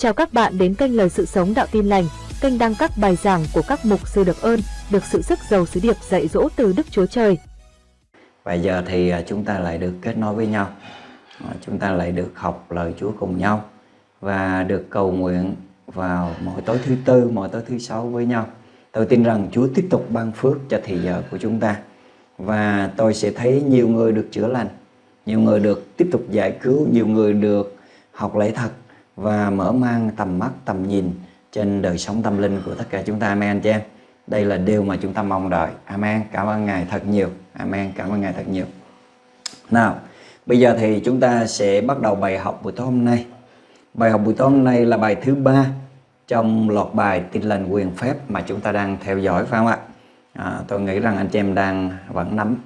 Chào các bạn đến kênh Lời Sự Sống Đạo Tin Lành, kênh đăng các bài giảng của các mục sư được ơn, được sự sức giàu sứ điệp dạy dỗ từ Đức Chúa Trời. Và giờ thì à, chúng ta lại được kết nối với nhau. À, chúng ta lại được học lời Chúa cùng nhau và được cầu nguyện vào mỗi tối thứ tư, mỗi tối thứ sáu với nhau. Tôi tin rằng Chúa tiếp tục ban phước cho thị giờ của chúng ta. Và tôi sẽ thấy nhiều người được chữa lành, nhiều người được tiếp tục giải cứu, nhiều người được học lễ thật và mở mang tầm mắt, tầm nhìn trên đời sống tâm linh của tất cả chúng ta. Amen anh chị em. Đây là điều mà chúng ta mong đợi. Amen. Cảm ơn Ngài thật nhiều. Amen. Cảm ơn Ngài thật nhiều. Nào, bây giờ thì chúng ta sẽ bắt đầu bài học buổi tối hôm nay. Bài học buổi tối hôm nay là bài thứ ba trong loạt bài tin lành quyền phép mà chúng ta đang theo dõi phải không ạ? À, tôi nghĩ rằng anh chị em đang vẫn nắm.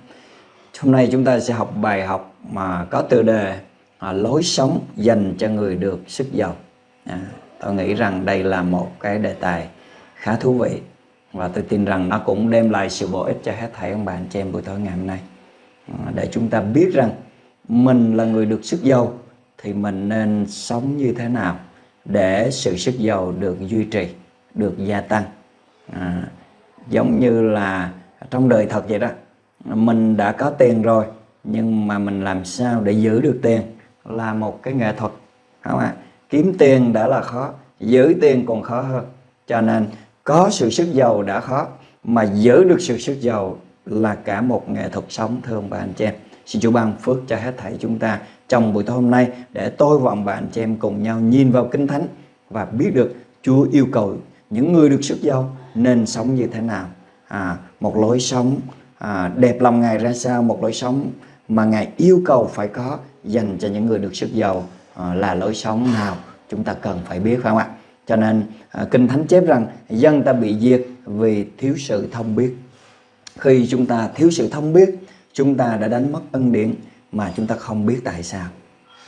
Hôm nay chúng ta sẽ học bài học mà có tựa đề à, lối sống dành cho người được sức giàu. À, tôi nghĩ rằng đây là một cái đề tài khá thú vị và tôi tin rằng nó cũng đem lại sự bổ ích cho hết thảy ông bạn anh chị em buổi tối ngày hôm nay. À, để chúng ta biết rằng mình là người được sức giàu thì mình nên sống như thế nào để sự sức giàu được duy trì được gia tăng. À, giống như là trong đời thật vậy đó mình đã có tiền rồi nhưng mà mình làm sao để giữ được tiền? Là một cái nghệ thuật. Không ạ? Kiếm tiền đã là khó giữ tiền còn khó hơn. Cho nên có sự sức giàu đã khó mà giữ được sự sức giàu là cả một nghệ thuật sống thưa ông bà anh chị em. Xin Chúa ban phước cho hết thảy chúng ta trong buổi tối hôm nay để tôi và ông bà anh chị em cùng nhau nhìn vào kinh thánh và biết được Chúa yêu cầu những người được sức giàu nên sống như thế nào. À, một lối sống à, đẹp lòng Ngài ra sao một lối sống mà Ngài yêu cầu phải có dành cho những người được sức giàu à, là lối sống nào chúng ta cần phải biết phải không ạ? Cho nên à, kinh thánh chép rằng dân ta bị diệt vì thiếu sự thông biết. Khi chúng ta thiếu sự thông biết chúng ta đã đánh mất ân điển mà chúng ta không biết tại sao.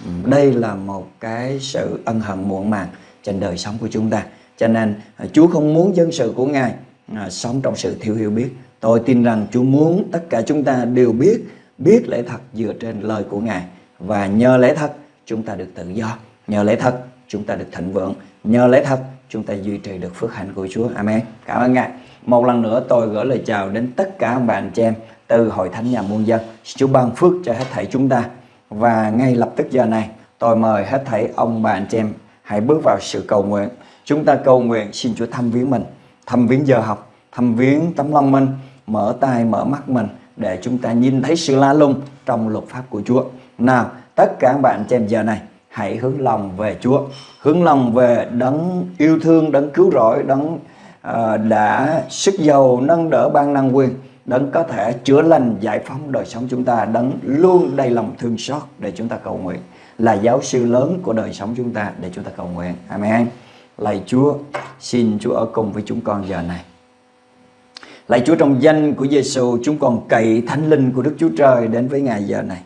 Ừ, đây là một cái sự ân hận muộn màng trên đời sống của chúng ta. Cho nên ờ, Chúa không muốn dân sự của Ngài à, sống trong sự thiếu hiểu biết. Tôi tin rằng Chúa muốn tất cả chúng ta đều biết biết lẽ thật dựa trên lời của Ngài và nhờ lẽ thật, chúng ta được tự do. Nhờ lẽ thật, chúng ta được thịnh vượng. Nhờ lẽ thật, chúng ta duy trì được phước hạnh của Chúa. Amen. Cảm ơn Ngài. Một lần nữa tôi gửi lời chào đến tất cả ông bà anh chị em từ hội thánh nhà muôn dân. Chúa ban phước cho hết thảy chúng ta. Và ngay lập tức giờ này, tôi mời hết thảy ông bà anh chị em hãy bước vào sự cầu nguyện. Chúng ta cầu nguyện xin Chúa thăm viếng mình, thăm viếng giờ học, thăm viếng tấm lòng mình, mở tay mở mắt mình để chúng ta nhìn thấy sự la lung trong luật pháp của Chúa. Nào tất cả các bạn xem giờ này hãy hướng lòng về Chúa. Hướng lòng về đấng yêu thương đấng cứu rỗi đấng uh, đã sức giàu nâng đỡ ban năng quyền đấng có thể chữa lành giải phóng đời sống chúng ta đấng luôn đầy lòng thương xót để chúng ta cầu nguyện là giáo sư lớn của đời sống chúng ta để chúng ta cầu nguyện. Amen. Lạy Chúa xin Chúa ở cùng với chúng con giờ này. Lạy Chúa trong danh của Giêsu chúng con cậy thánh linh của Đức Chúa Trời đến với Ngài giờ này.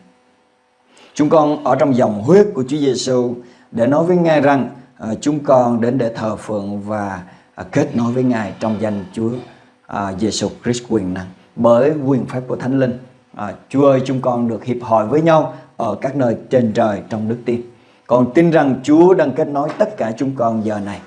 Chúng con ở trong dòng huyết của Chúa Giêsu để nói với Ngài rằng uh, chúng con đến để thờ phượng và uh, kết nối với Ngài trong danh Chúa à, uh, Giêsu Christ quyền năng bởi quyền phép của Thánh Linh. À, Chúa ơi chúng con được hiệp hội với nhau ở các nơi trên trời trong đức tin. Còn tin rằng Chúa đang kết nối tất cả chúng con giờ này.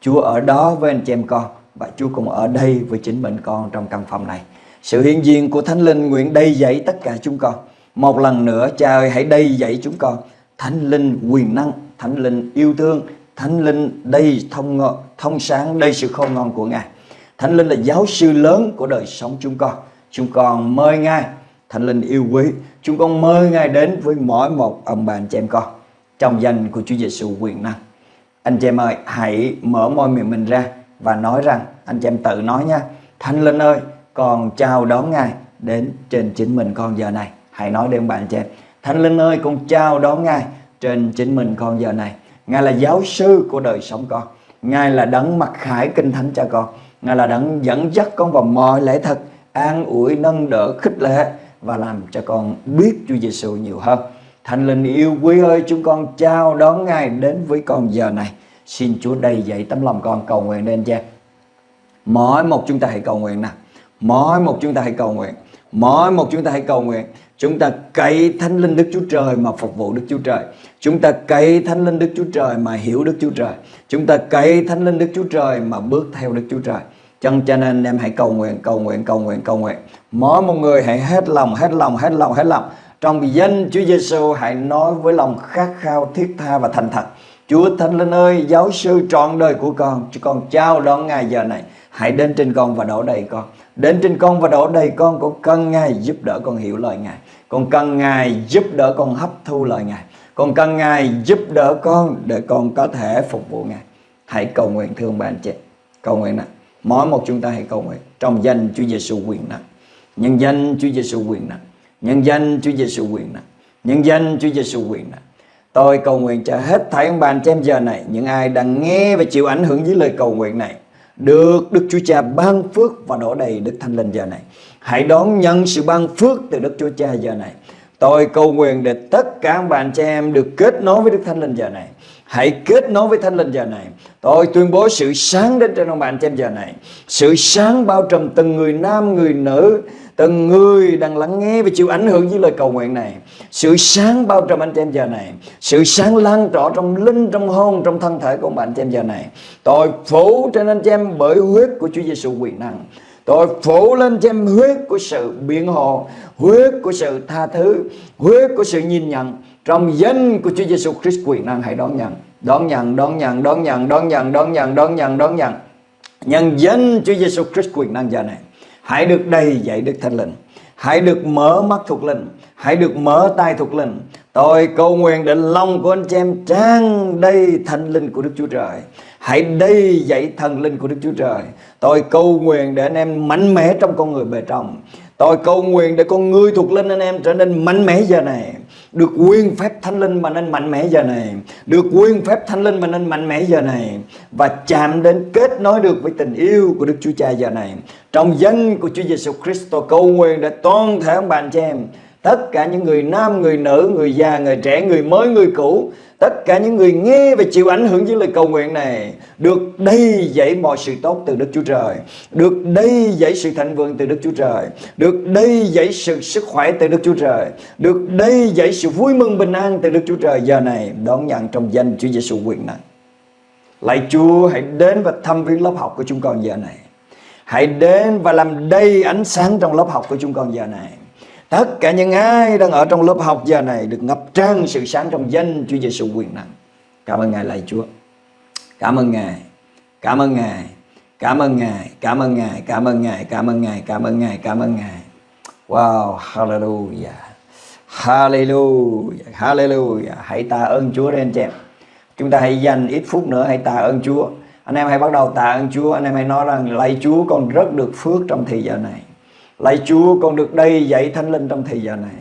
Chúa ở đó với anh chị em con và Chúa cũng ở đây với chính mình con trong căn phòng này. Sự hiện diện của Thánh Linh nguyện đầy dạy tất cả chúng con. Một lần nữa Cha ơi hãy đầy dạy chúng con. Thánh Linh quyền năng, Thánh Linh yêu thương, Thánh Linh đầy thông thông sáng, đầy sự khôn ngon của Ngài. Thánh Linh là giáo sư lớn của đời sống chúng con. Chúng con mời Ngài, Thánh Linh yêu quý. Chúng con mời Ngài đến với mỗi một ông bà anh chị em con. Trong danh của Chúa Giêsu quyền năng. Anh chị em ơi, hãy mở môi miệng mình ra và nói rằng, anh chị em tự nói nha Thánh Linh ơi, con chào đón Ngài đến trên chính mình con giờ này. Hãy nói đến bạn chị em Thánh Linh ơi, con chào đón Ngài trên chính mình con giờ này. Ngài là giáo sư của đời sống con. Ngài là đấng mặc khải kinh thánh cho con. Ngài là đấng dẫn dắt con vào mọi lễ thật, an ủi, nâng đỡ, khích lệ và làm cho con biết Chúa Giêsu nhiều hơn. Thánh Linh yêu quý ơi, chúng con chào đón Ngài đến với con giờ này. Xin Chúa đầy dậy tấm lòng con cầu nguyện lên cha. Mỗi một chúng ta hãy cầu nguyện nè Mỗi một chúng ta hãy cầu nguyện. Mỗi một chúng ta hãy cầu nguyện. Chúng ta cậy thánh linh Đức Chúa Trời mà phục vụ Đức Chúa Trời. Chúng ta cậy thánh linh Đức Chúa Trời mà hiểu Đức Chúa Trời. Chúng ta cậy thánh linh Đức Chúa Trời mà bước theo Đức Chúa Trời. Chân cho nên em hãy cầu nguyện, cầu nguyện, cầu nguyện, cầu nguyện. Mỗi một người hãy hết lòng, hết lòng, hết lòng, hết lòng. Trong danh Chúa Giêsu hãy nói với lòng khát khao, thiết tha và thành thật. Chúa Thánh Linh ơi, giáo sư trọn đời của con, cho con chào đón Ngài giờ này. Hãy đến trên con và đổ đầy con. Đến trên con và đổ đầy con, con cần Ngài giúp đỡ con hiểu lời Ngài. Con cần Ngài giúp đỡ con hấp thu lời Ngài. Con cần Ngài giúp đỡ con để con có thể phục vụ Ngài. Hãy cầu nguyện thương bạn chị. Cầu nguyện nào. Mỗi một chúng ta hãy cầu nguyện trong danh Chúa Giêsu quyền năng. Nhân danh Chúa Giêsu quyền năng. Nhân danh Chúa Giêsu quyền năng. Nhân danh Chúa Giêsu quyền năng. Tôi cầu nguyện cho hết thảy ông bà cha em giờ này, những ai đang nghe và chịu ảnh hưởng với lời cầu nguyện này, được Đức Chúa Cha ban phước và đổ đầy Đức Thánh Linh giờ này. Hãy đón nhận sự ban phước từ Đức Chúa Cha giờ này. Tôi cầu nguyện để tất cả bà cha chị em được kết nối với Đức Thánh Linh giờ này. Hãy kết nối với Thánh Linh giờ này. Tôi tuyên bố sự sáng đến trên ông bạn chị em giờ này. Sự sáng bao trùm từng người nam, người nữ, từng người đang lắng nghe và chịu ảnh hưởng với lời cầu nguyện này. Sự sáng bao trùm anh chị em giờ này. Sự sáng lan tỏa trong linh, trong hồn, trong thân thể của bạn chị em giờ này. tội phủ trên anh chị em bởi huyết của Chúa Giêsu quyền năng. Tôi phủ lên cho em huyết của sự biện hộ, huyết của sự tha thứ, huyết của sự nhìn nhận. Trong danh của Chúa Giêsu Christ quyền năng hãy đón nhận, đón nhận, đón nhận, đón nhận, đón nhận, đón nhận, đón nhận, đón nhận. Nhân danh Chúa Giêsu Christ quyền năng giờ này, hãy được đầy dạy Đức Thánh Linh, hãy được mở mắt thuộc linh, hãy được mở tay thuộc linh. Tôi cầu nguyện để lòng của anh chị em trang đầy thánh linh của Đức Chúa Trời. Hãy đầy dạy thần linh của Đức Chúa Trời. Tôi cầu nguyện để anh em mạnh mẽ trong con người bề trong. Tôi cầu nguyện để con người thuộc linh anh em trở nên mạnh mẽ giờ này. Được quyền phép thánh linh mà nên mạnh mẽ giờ này. Được quyền phép thánh linh mà nên mạnh mẽ giờ này. Và chạm đến kết nối được với tình yêu của Đức Chúa Cha giờ này. Trong danh của Chúa Giêsu Christ cầu nguyện để toàn thể ông bạn chị em tất cả những người nam, người nữ, người già, người trẻ, người mới, người cũ Tất cả những người nghe và chịu ảnh hưởng với lời cầu nguyện này Được đầy dẫy mọi sự tốt từ Đức Chúa Trời Được đầy dẫy sự thịnh vượng từ Đức Chúa Trời Được đầy dẫy sự sức khỏe từ Đức Chúa Trời Được đầy dẫy sự vui mừng bình an từ Đức Chúa Trời. Giờ này đón nhận trong danh Chúa Giêsu quyền năng. Lạy Chúa hãy đến và thăm viếng lớp học của chúng con giờ này. Hãy đến và làm đầy ánh sáng trong lớp học của chúng con giờ này Tất cả những ai đang ở trong lớp học giờ này được ngập tràn sự sáng trong danh Chúa Giêsu quyền năng. Cảm ơn Ngài lạy Chúa. Cảm ơn Ngài. Cảm ơn Ngài. Cảm ơn Ngài. Cảm ơn Ngài. Cảm ơn Ngài. Cảm ơn Ngài. Cảm ơn Ngài. Cảm ơn Ngài. Wow, hallelujah. Hallelujah. Hallelujah. Hãy tạ ơn Chúa đây anh chị em. Chúng ta hãy dành ít phút nữa hãy tạ ơn Chúa. Anh em hãy bắt đầu tạ ơn Chúa. Anh em hãy nói rằng, lạy Chúa, con rất được phước trong thời giờ này. Lạy Chúa, con được đây dạy thánh linh trong thời giờ này.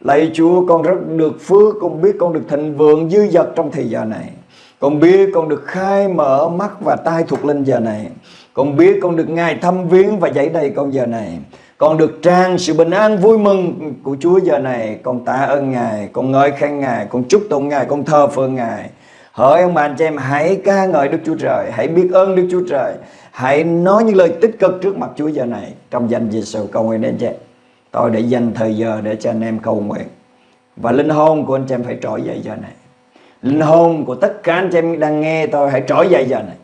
Lạy Chúa, con rất được phước. Con biết con được thịnh vượng dư dật trong thời giờ này. Con biết con được khai mở mắt và tai thuộc linh giờ này. Con biết con được Ngài thăm viếng và dạy đầy con giờ này. Con được trang sự bình an vui mừng của Chúa giờ này. Con tạ ơn Ngài, Con ngợi khen Ngài, Con chúc tụng Ngài, Con thờ phượng Ngài. Hỡi ông bà anh chị em hãy ca ngợi Đức Chúa Trời Hãy biết ơn Đức Chúa Trời Hãy nói những lời tích cực trước mặt Chúa giờ này Trong danh Giêsu cầu nguyện đến chị Tôi để dành thời giờ để cho anh em cầu nguyện. Và linh hồn của anh chị em phải trỗi dậy giờ này. Linh hồn của tất cả anh chị em đang nghe tôi hãy trỗi dậy giờ này.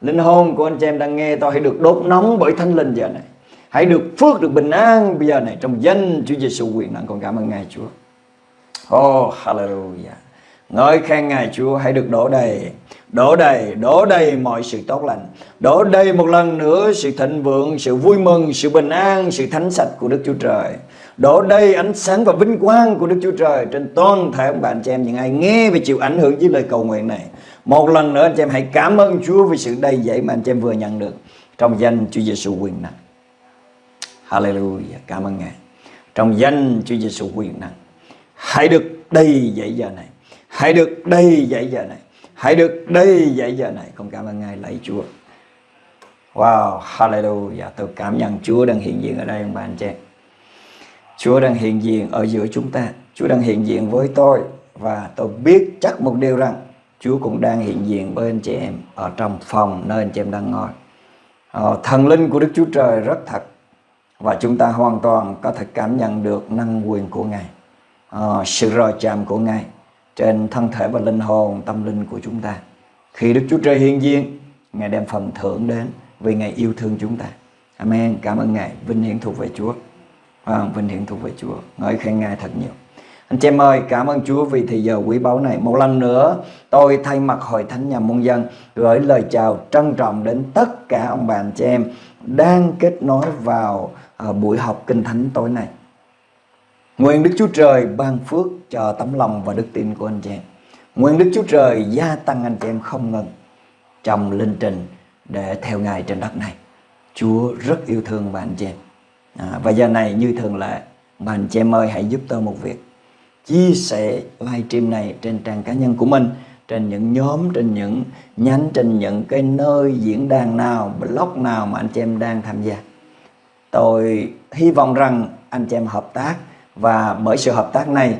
Linh hồn của anh chị em đang nghe tôi hãy được đốt nóng bởi thánh linh giờ này. Hãy được phước, được bình an bây giờ này Trong danh Chúa Giêsu quyền năng. Con cảm ơn Ngài Chúa. Oh hallelujah. Ngợi khen Ngài Chúa hãy được đổ đầy Đổ đầy, đổ đầy mọi sự tốt lành. Đổ đầy một lần nữa sự thịnh vượng, sự vui mừng, sự bình an, sự thánh sạch của Đức Chúa Trời. Đổ đầy ánh sáng và vinh quang của Đức Chúa Trời Trên toàn thể ông bạn chị em những ai nghe và chịu ảnh hưởng với lời cầu nguyện này. Một lần nữa anh chị em hãy cảm ơn Chúa vì sự đầy dẫy mà anh chị em vừa nhận được Trong danh Chúa Giêsu quyền năng. Hallelujah, cảm ơn Ngài. Trong danh Chúa Giêsu quyền năng. Hãy được đầy dẫy giờ này. Hãy được đây dạy giờ này. Hãy được đây dạy giờ này. Con cảm ơn Ngài lạy Chúa. Wow, hallelujah. Tôi cảm nhận Chúa đang hiện diện ở đây ông bà anh chị. Chúa đang hiện diện ở giữa chúng ta. Chúa đang hiện diện với tôi. Và tôi biết chắc một điều rằng Chúa cũng đang hiện diện với anh chị em Ở trong phòng nơi anh chị em đang ngồi. Ờ, Thần linh của Đức Chúa Trời rất thật. Và chúng ta hoàn toàn có thể cảm nhận được năng quyền của Ngài, ờ, sự rò chạm của Ngài trên thân thể và linh hồn, tâm linh của chúng ta. Khi Đức Chúa Trời hiện diện, Ngài đem phần thưởng đến vì Ngài yêu thương chúng ta. Amen. Cảm ơn Ngài. Vinh hiển thuộc về Chúa. À, vinh hiển thuộc về Chúa. Ngợi khen Ngài thật nhiều. Anh chị em ơi, cảm ơn Chúa vì thời giờ quý báu này. Một lần nữa, tôi thay mặt Hội Thánh Nhà Môn Dân gửi lời chào trân trọng đến tất cả ông bà anh chị em đang kết nối vào uh, buổi học Kinh Thánh tối nay. Nguyện Đức Chúa Trời ban phước cho tấm lòng và đức tin của anh chị em. Nguyện Đức Chúa Trời gia tăng anh chị em không ngừng trong linh trình để theo Ngài trên đất này. Chúa rất yêu thương bạn anh chị em. À, và giờ này như thường lệ, bạn anh chị em ơi hãy giúp tôi một việc. Chia sẻ livestream này trên trang cá nhân của mình, trên những nhóm, trên những nhánh, trên những cái nơi diễn đàn nào, blog nào mà anh chị em đang tham gia. Tôi hy vọng rằng anh chị em hợp tác và bởi sự hợp tác này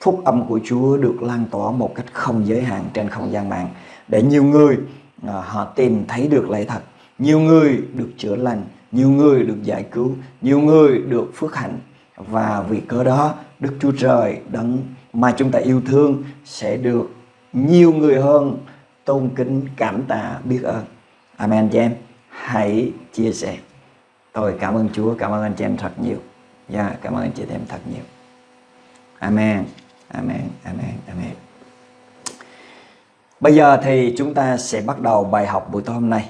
phúc âm của Chúa được lan tỏa một cách không giới hạn trên không gian mạng. Để nhiều người à, họ tìm thấy được lẽ thật. Nhiều người được chữa lành nhiều người được giải cứu nhiều người được phước hạnh. Và vì cớ đó Đức Chúa Trời đấng mà chúng ta yêu thương sẽ được nhiều người hơn tôn kính cảm tạ biết ơn. Amen chị em. Hãy chia sẻ. Tôi cảm ơn Chúa cảm ơn anh chị em thật nhiều dạ yeah, cảm ơn anh chị em thật nhiều Amen Amen Amen Amen Bây giờ thì chúng ta sẽ bắt đầu bài học buổi tối hôm nay.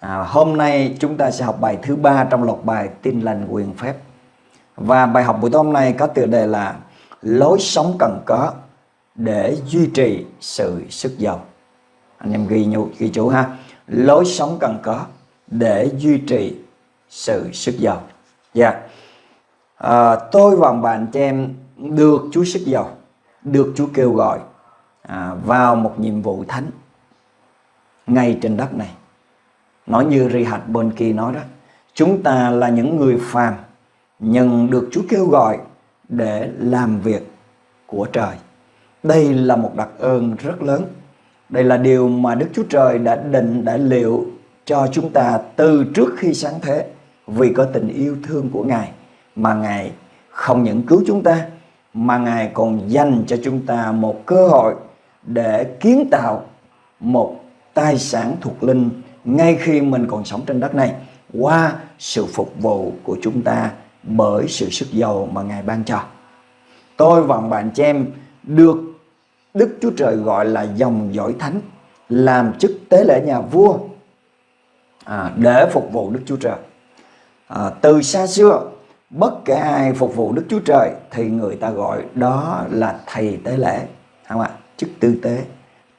À, hôm nay chúng ta sẽ học bài thứ ba trong loạt bài tin lành quyền phép. Và bài học buổi tối hôm nay có tựa đề là lối sống cần có để duy trì sự sức giàu. Anh em ghi nhủ, ghi chú ha. Lối sống cần có để duy trì sự sức giàu. Dạ. Yeah. À, tôi và bạn chị em được Chúa sức giàu, được Chúa kêu gọi à, vào một nhiệm vụ thánh ngay trên đất này. Nói như Rihad Bonki nói đó, chúng ta là những người phàm nhưng được Chúa kêu gọi để làm việc của trời. Đây là một đặc ơn rất lớn. Đây là điều mà Đức Chúa Trời đã định, đã liệu cho chúng ta từ trước khi sáng thế vì có tình yêu thương của Ngài mà Ngài không những cứu chúng ta mà Ngài còn dành cho chúng ta một cơ hội để kiến tạo một tài sản thuộc linh ngay khi mình còn sống trên đất này qua sự phục vụ của chúng ta bởi sự sức giàu mà Ngài ban cho. Tôi và bạn chị em được Đức Chúa Trời gọi là dòng dõi thánh làm chức tế lễ nhà vua à, để phục vụ Đức Chúa Trời. À, từ xa xưa bất kể ai phục vụ Đức Chúa Trời thì người ta gọi đó là thầy tế lễ, không ạ? chức tư tế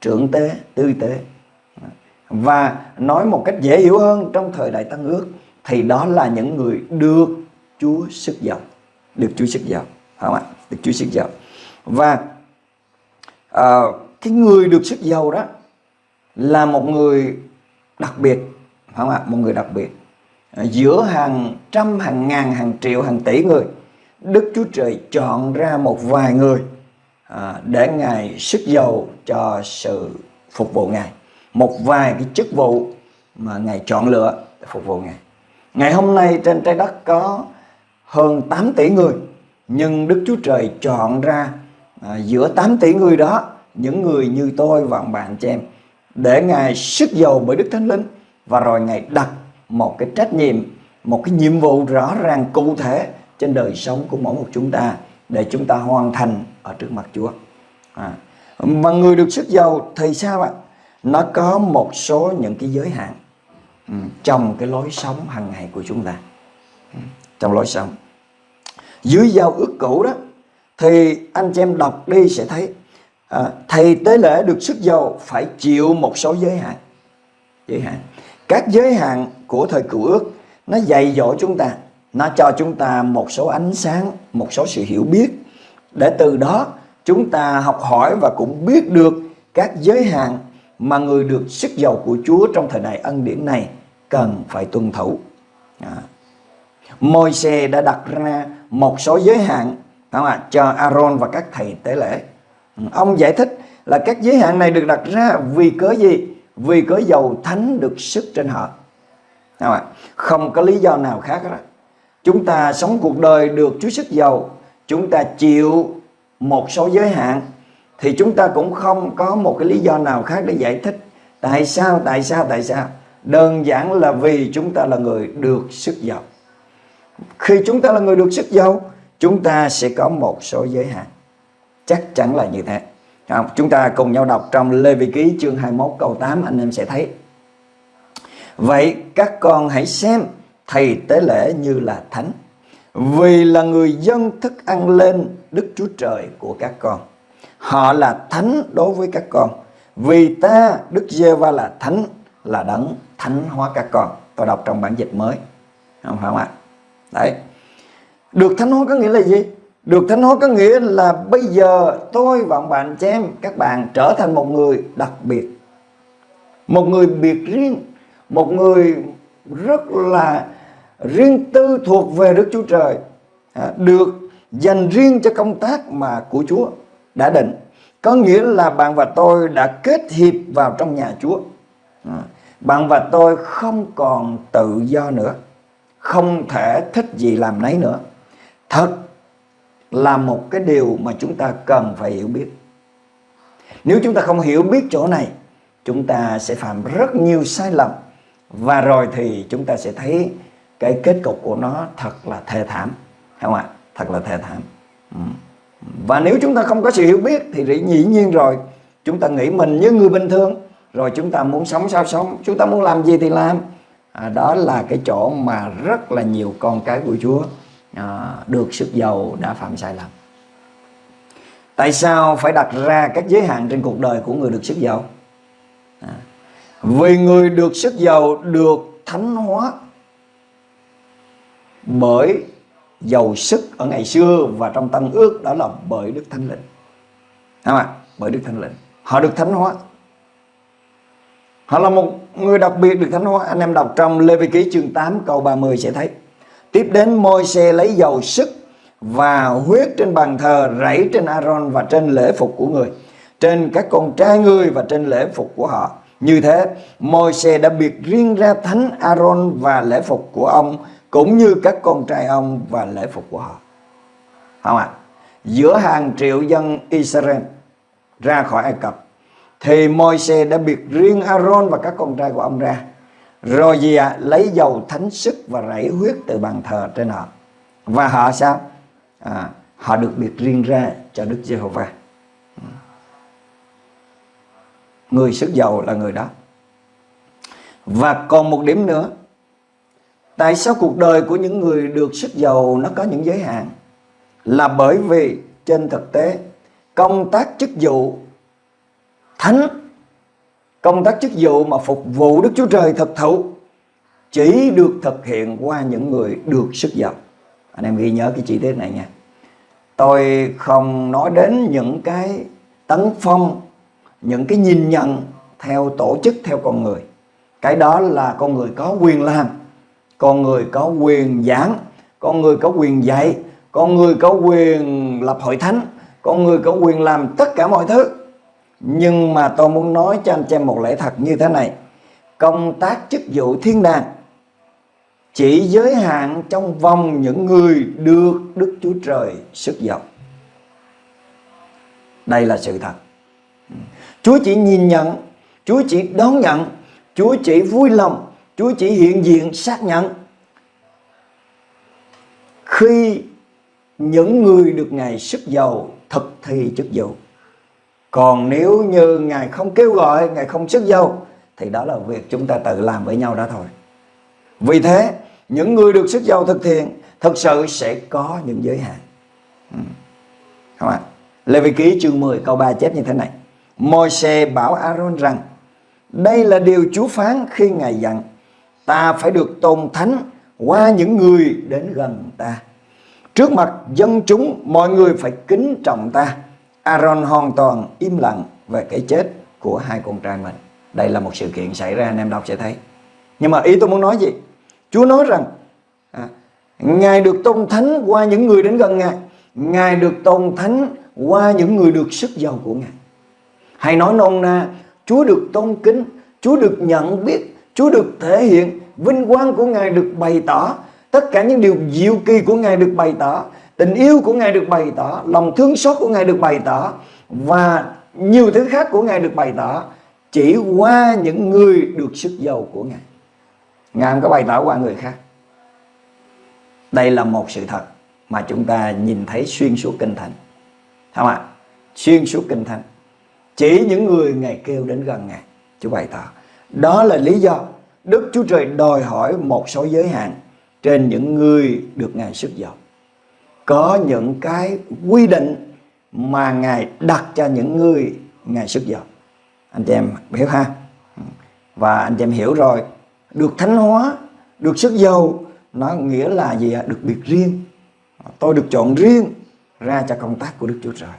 trưởng tế tư tế. Và nói một cách dễ hiểu hơn trong thời đại tăng ước thì đó là những người được Chúa sức giàu được Chúa sức giàu không ạ? Được Chúa sức giàu. Và uh, cái người được sức giàu đó là một người đặc biệt không ạ? Một người đặc biệt. À, giữa hàng trăm hàng ngàn hàng triệu hàng tỷ người Đức Chúa Trời chọn ra một vài người à, để Ngài sức dầu cho sự phục vụ Ngài. Một vài cái chức vụ mà Ngài chọn lựa để phục vụ Ngài. Ngày hôm nay trên trái đất có hơn 8 tỷ người, nhưng Đức Chúa Trời chọn ra à, giữa 8 tỷ người đó những người như tôi và bạn chị em để Ngài sức dầu bởi Đức Thánh Linh và rồi Ngài đặt một cái trách nhiệm, một cái nhiệm vụ rõ ràng cụ thể trên đời sống của mỗi một chúng ta để chúng ta hoàn thành ở trước mặt Chúa. À. Mà người được sức giàu thì sao ạ? Nó có một số những cái giới hạn ừ, trong cái lối sống hàng ngày của chúng ta. Ừ, trong lối sống. Dưới giao ước cũ đó thì anh chị em đọc đi sẽ thấy à, thầy tế lễ được sức giàu phải chịu một số giới hạn. Giới hạn. Các giới hạn của thời cựu ước nó dạy dỗ chúng ta, nó cho chúng ta một số ánh sáng, một số sự hiểu biết để từ đó chúng ta học hỏi và cũng biết được các giới hạn mà người được sức giàu của Chúa trong thời đại ân điển này cần phải tuân thủ. À. Môi xe đã đặt ra một số giới hạn không ạ, cho Aaron và các thầy tế lễ. Ừ, ông giải thích là các giới hạn này được đặt ra vì cớ gì? Vì cớ dầu thánh được sức trên họ. Không, ạ? không có lý do nào khác đó. chúng ta sống cuộc đời được Chúa sức giàu, chúng ta chịu một số giới hạn thì chúng ta cũng không có một cái lý do nào khác để giải thích tại sao tại sao tại sao đơn giản là vì chúng ta là người được sức giàu khi chúng ta là người được sức giàu chúng ta sẽ có một số giới hạn chắc chắn là như thế không? chúng ta cùng nhau đọc trong Lê Vi Ký chương 21 câu 8 anh em sẽ thấy vậy các con hãy xem thầy tế lễ như là thánh vì là người dân thức ăn lên Đức Chúa Trời của các con. Họ là thánh đối với các con. Vì ta, Đức Giê-va là thánh, là đấng thánh hóa các con. Tôi đọc trong bản dịch mới. Không phải không ạ? Đấy. Được thánh hóa có nghĩa là gì? Được thánh hóa có nghĩa là bây giờ tôi và ông bạn chị em, các bạn trở thành một người đặc biệt. Một người biệt riêng. Một người rất là riêng tư thuộc về Đức Chúa Trời à, được dành riêng cho công tác mà của Chúa đã định. Có nghĩa là bạn và tôi đã kết hiệp vào trong nhà Chúa. À, bạn và tôi không còn tự do nữa, không thể thích gì làm nấy nữa. Thật là một cái điều mà chúng ta cần phải hiểu biết. Nếu chúng ta không hiểu biết chỗ này, chúng ta sẽ phạm rất nhiều sai lầm. Và rồi thì chúng ta sẽ thấy cái kết cục của nó thật là thê thảm. Không ạ? Thật là thê thảm. Ừ. và nếu chúng ta không có sự hiểu biết thì dĩ nhiên rồi chúng ta nghĩ mình như người bình thường rồi chúng ta muốn sống sao sống chúng ta muốn làm gì thì làm. À, đó là cái chỗ mà rất là nhiều con cái của Chúa à, được sức giàu đã phạm sai lầm. Tại sao phải đặt ra các giới hạn trên cuộc đời của người được sức giàu? À, vì người được sức giàu được thánh hóa bởi giàu sức ở ngày xưa và trong tân ước đó là bởi Đức Thánh Linh. Đúng không ạ Bởi Đức Thánh Linh. Họ được thánh hóa. Họ là một người đặc biệt được thánh hóa. Anh em đọc trong Lê Vi Ký chương 8 câu 30 sẽ thấy. Tiếp đến môi xe lấy dầu sức và huyết trên bàn thờ rảy trên Aaron và trên lễ phục của người. Trên các con trai người và trên lễ phục của họ. Như thế, Môi-se đã biệt riêng ra thánh Aaron và lễ phục của ông cũng như các con trai ông và lễ phục của họ. Không ạ? À? Giữa hàng triệu dân Israel ra khỏi Ai Cập thì Môi-se đã biệt riêng Aaron và các con trai của ông ra. Rồi gì ạ? À? Lấy dầu thánh sức và rảy huyết từ bàn thờ trên họ. Và họ sao? À, họ được biệt riêng ra cho Đức Giê-hô-va. Người sức giàu là người đó. Và còn một điểm nữa Tại sao cuộc đời của những người được sức giàu nó có những giới hạn? Là bởi vì trên thực tế công tác chức vụ thánh công tác chức vụ mà phục vụ Đức Chúa Trời thật thụ chỉ được thực hiện qua những người được sức giàu. Anh em ghi nhớ cái chi tiết này nha. Tôi không nói đến những cái tấn phong, những cái nhìn nhận theo tổ chức, theo con người. Cái đó là con người có quyền làm con người có quyền giảng con người có quyền dạy con người có quyền lập hội thánh con người có quyền làm tất cả mọi thứ nhưng mà tôi muốn nói cho anh chị em một lẽ thật như thế này công tác chức vụ thiên đàng chỉ giới hạn trong vòng những người được Đức Chúa Trời sức giàu. Đây là sự thật. Chúa chỉ nhìn nhận, Chúa chỉ đón nhận, Chúa chỉ vui lòng Chúa chỉ hiện diện xác nhận khi những người được Ngài sức giàu thực thi chức vụ. Còn nếu như Ngài không kêu gọi, Ngài không sức giàu thì đó là việc chúng ta tự làm với nhau đó thôi. Vì thế, những người được sức giàu thực hiện thực sự sẽ có những giới hạn. Ừ. Không ạ? Lê Vi Ký chương 10 câu 3 chép như thế này. Môi-se bảo Aaron rằng đây là điều Chúa phán khi Ngài dặn ta phải được tôn thánh qua những người đến gần ta. Trước mặt dân chúng, mọi người phải kính trọng ta. Aaron hoàn toàn im lặng về cái chết của hai con trai mình. Đây là một sự kiện xảy ra anh em đọc sẽ thấy. Nhưng mà ý tôi muốn nói gì? Chúa nói rằng à, Ngài được tôn thánh qua những người đến gần Ngài. Ngài được tôn thánh qua những người được sức giàu của Ngài. Hay nói nôm na, Chúa được tôn kính, Chúa được nhận biết Chúa được thể hiện, vinh quang của Ngài được bày tỏ tất cả những điều diệu kỳ của Ngài được bày tỏ, tình yêu của Ngài được bày tỏ, lòng thương xót của Ngài được bày tỏ và nhiều thứ khác của Ngài được bày tỏ chỉ qua những người được sức giàu của Ngài. Ngài không có bày tỏ qua người khác. Đây là một sự thật mà chúng ta nhìn thấy xuyên suốt kinh thánh. Không ạ? Xuyên suốt kinh thánh. Chỉ những người Ngài kêu đến gần Ngài. Chúa bày tỏ. Đó là lý do Đức Chúa Trời đòi hỏi một số giới hạn trên những người được Ngài sức dọc Có những cái quy định mà Ngài đặt cho những người Ngài sức dọc Anh chị em hiểu ha? Và anh chị em hiểu rồi, được thánh hóa, được sức dầu nó nghĩa là gì ạ? Được biệt riêng. Tôi được chọn riêng ra cho công tác của Đức Chúa Trời.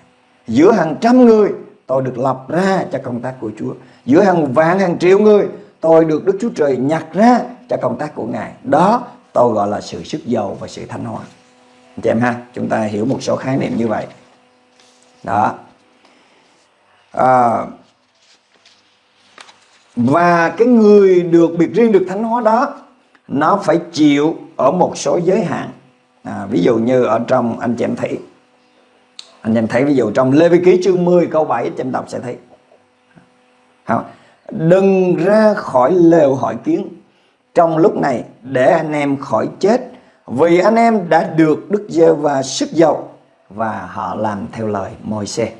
Giữa hàng trăm người tôi được lập ra cho công tác của Chúa. Giữa hàng vạn hàng triệu người tôi được Đức Chúa Trời nhặt ra cho công tác của Ngài. Đó tôi gọi là sự sức giàu và sự thánh hóa. Anh chị em ha, chúng ta hiểu một số khái niệm như vậy. Đó. À, và cái người được biệt riêng được thánh hóa đó nó phải chịu ở một số giới hạn à, ví dụ như ở trong anh chị em thấy anh em thấy ví dụ trong Lê Vi Ký chương 10 câu 7 anh em đọc sẽ thấy. Không? đừng ra khỏi lều hỏi kiến. Trong lúc này, để anh em khỏi chết, vì anh em đã được Đức giê và sức dầu và họ làm theo lời môi xe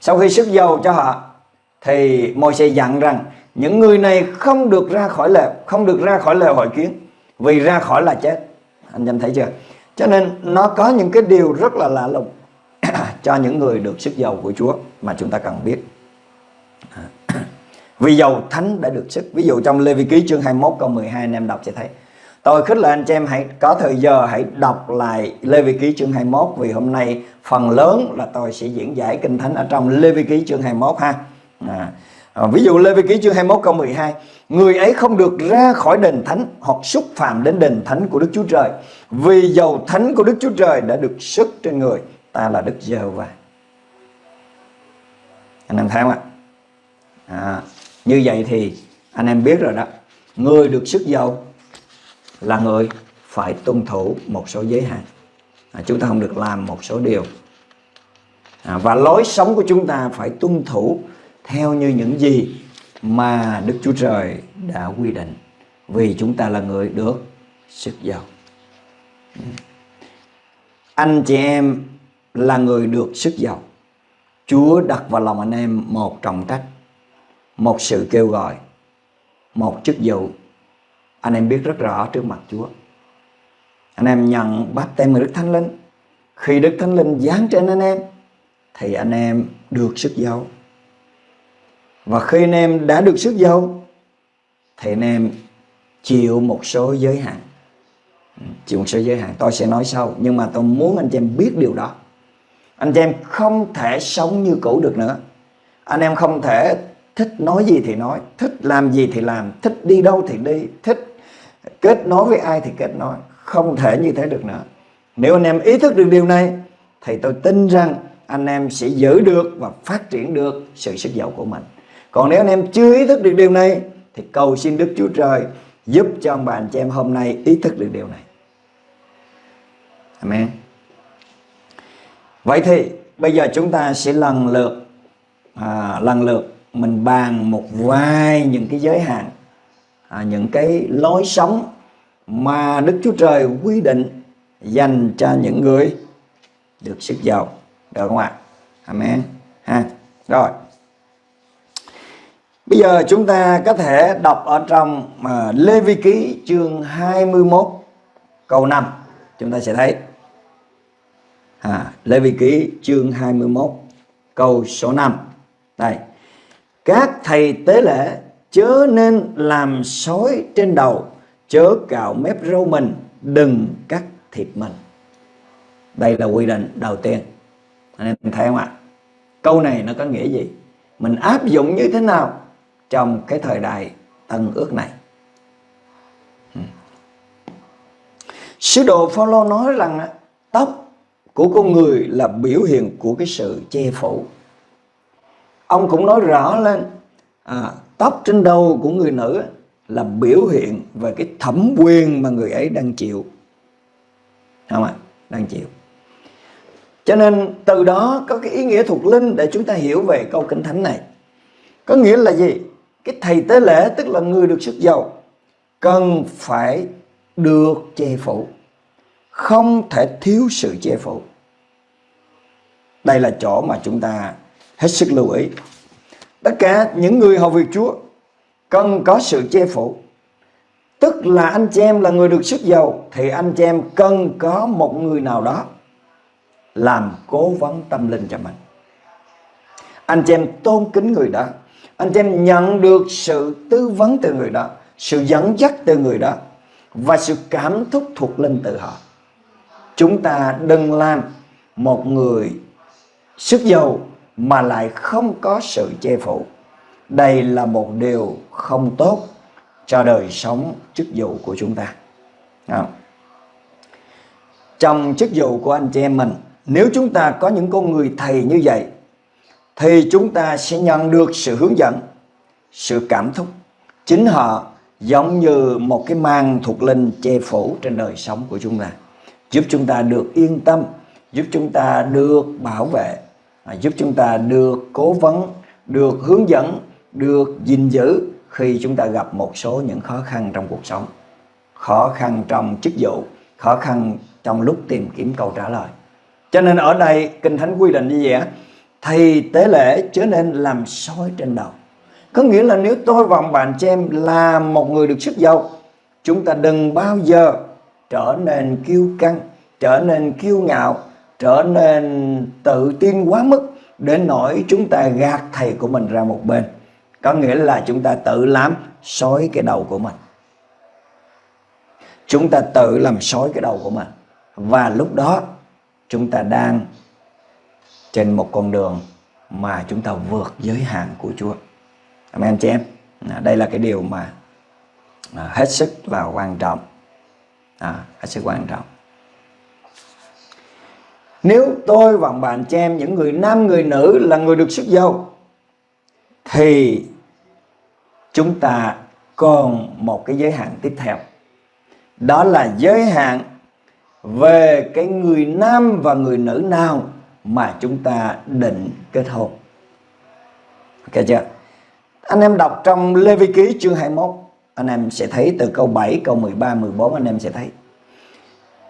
sau khi sức dầu cho họ, thì môi xe dặn rằng, những người này không được ra khỏi lều, không được ra khỏi lều hỏi kiến, vì ra khỏi là chết. Anh em thấy chưa? Cho nên nó có những cái điều rất là lạ lùng cho những người được sức giàu của Chúa mà chúng ta cần biết. À, vì dầu thánh đã được sức. Ví dụ trong Lê Vi Ký chương 21 câu 12 anh em đọc sẽ thấy. Tôi khích lệ anh chị em hãy có thời giờ hãy đọc lại Lê Vi Ký chương 21 vì hôm nay phần lớn là tôi sẽ diễn giải kinh thánh ở trong Lê Vi Ký chương 21 ha. À, à, ví dụ Lê Vi Ký chương 21 câu 12 người ấy không được ra khỏi đền thánh hoặc xúc phạm đến đền thánh của Đức Chúa Trời vì dầu thánh của Đức Chúa Trời đã được sức trên người ta là Đức Giê-hô-va. Anh em thấy không ạ? À, như vậy thì anh em biết rồi đó. Người được sức giàu là người phải tuân thủ một số giới hạn. À, chúng ta không được làm một số điều. À, và lối sống của chúng ta phải tuân thủ theo như những gì mà Đức Chúa Trời đã quy định. Vì chúng ta là người được sức giàu. Ừ. Anh chị em là người được sức giàu. Chúa đặt vào lòng anh em một trọng trách, một sự kêu gọi, một chức vụ. Anh em biết rất rõ trước mặt Chúa. Anh em nhận bắt tem người Đức Thánh Linh. Khi Đức Thánh Linh giáng trên anh em, thì anh em được sức giàu. Và khi anh em đã được sức giàu, thì anh em chịu một số giới hạn. Ừ, chịu một số giới hạn. Tôi sẽ nói sau, nhưng mà tôi muốn anh chị em biết điều đó anh chị em không thể sống như cũ được nữa. Anh em không thể thích nói gì thì nói, thích làm gì thì làm, thích đi đâu thì đi, thích kết nối với ai thì kết nối. Không thể như thế được nữa. Nếu anh em ý thức được điều này, thì tôi tin rằng anh em sẽ giữ được và phát triển được sự sức giàu của mình. Còn nếu anh em chưa ý thức được điều này, thì cầu xin Đức Chúa Trời giúp cho ông bà, anh chị em hôm nay ý thức được điều này. Amen. Vậy thì bây giờ chúng ta sẽ lần lượt à, lần lượt mình bàn một vài những cái giới hạn à, những cái lối sống mà Đức Chúa Trời quy định dành cho những người được sức giàu. Được không ạ? Amen. Ha. Rồi. Bây giờ chúng ta có thể đọc ở trong uh, Lê Vi Ký chương 21 câu 5 Chúng ta sẽ thấy à, Lê Vi Ký chương 21 câu số 5 Đây. Các thầy tế lễ chớ nên làm sói trên đầu Chớ cạo mép râu mình Đừng cắt thịt mình. Đây là quy định đầu tiên. Anh em thấy không ạ? Câu này nó có nghĩa gì? Mình áp dụng như thế nào trong cái thời đại tân ước này. Sứ đồ Phaolô nói rằng tóc của con người là biểu hiện của cái sự che phủ. Ông cũng nói rõ lên à, tóc trên đầu của người nữ là biểu hiện về cái thẩm quyền mà người ấy đang chịu. Không ạ? Đang chịu. Cho nên từ đó có cái ý nghĩa thuộc linh để chúng ta hiểu về câu kinh thánh này. Có nghĩa là gì? Cái thầy tế lễ tức là người được sức giàu cần phải được che phủ không thể thiếu sự che phủ đây là chỗ mà chúng ta hết sức lưu ý. Tất cả những người hầu việc Chúa cần có sự che phủ. Tức là anh chị em là người được sức giàu, thì anh chị em cần có một người nào đó làm cố vấn tâm linh cho mình. Anh chị em tôn kính người đó. Anh chị em nhận được sự tư vấn từ người đó, sự dẫn dắt từ người đó, và sự cảm thúc thuộc linh từ họ. Chúng ta đừng làm một người sức giàu mà lại không có sự che phủ. Đây là một điều không tốt cho đời sống chức vụ của chúng ta. À. trong chức vụ của anh chị em mình, nếu chúng ta có những con người thầy như vậy, thì chúng ta sẽ nhận được sự hướng dẫn, sự cảm thúc chính họ giống như một cái màn thuộc linh che phủ trên đời sống của chúng ta, giúp chúng ta được yên tâm, giúp chúng ta được bảo vệ giúp chúng ta được cố vấn, được hướng dẫn, được gìn giữ khi chúng ta gặp một số những khó khăn trong cuộc sống. Khó khăn trong chức vụ, khó khăn trong lúc tìm kiếm câu trả lời. Cho nên ở đây, kinh thánh quy định như vậy thì tế lễ trở nên làm soi trên đầu. Có nghĩa là nếu tôi và bạn chị em là một người được sức giàu, chúng ta đừng bao giờ trở nên kiêu căng, trở nên kiêu ngạo trở nên tự tin quá mức đến nỗi chúng ta gạt thầy của mình ra một bên có nghĩa là chúng ta tự làm sói cái đầu của mình chúng ta tự làm sói cái đầu của mình và lúc đó chúng ta đang trên một con đường mà chúng ta vượt giới hạn của Chúa. Amen chị em. À, đây là cái điều mà à, hết sức là quan trọng. À, hết sức quan trọng. Nếu tôi và bạn chị em những người nam người nữ là người được sức giàu thì chúng ta còn một cái giới hạn tiếp theo. Đó là giới hạn về cái người nam và người nữ nào mà chúng ta định kết hôn. Ok chưa? Anh em đọc trong Lê Vi Ký chương 21, anh em sẽ thấy từ câu 7, câu 13, 14 anh em sẽ thấy.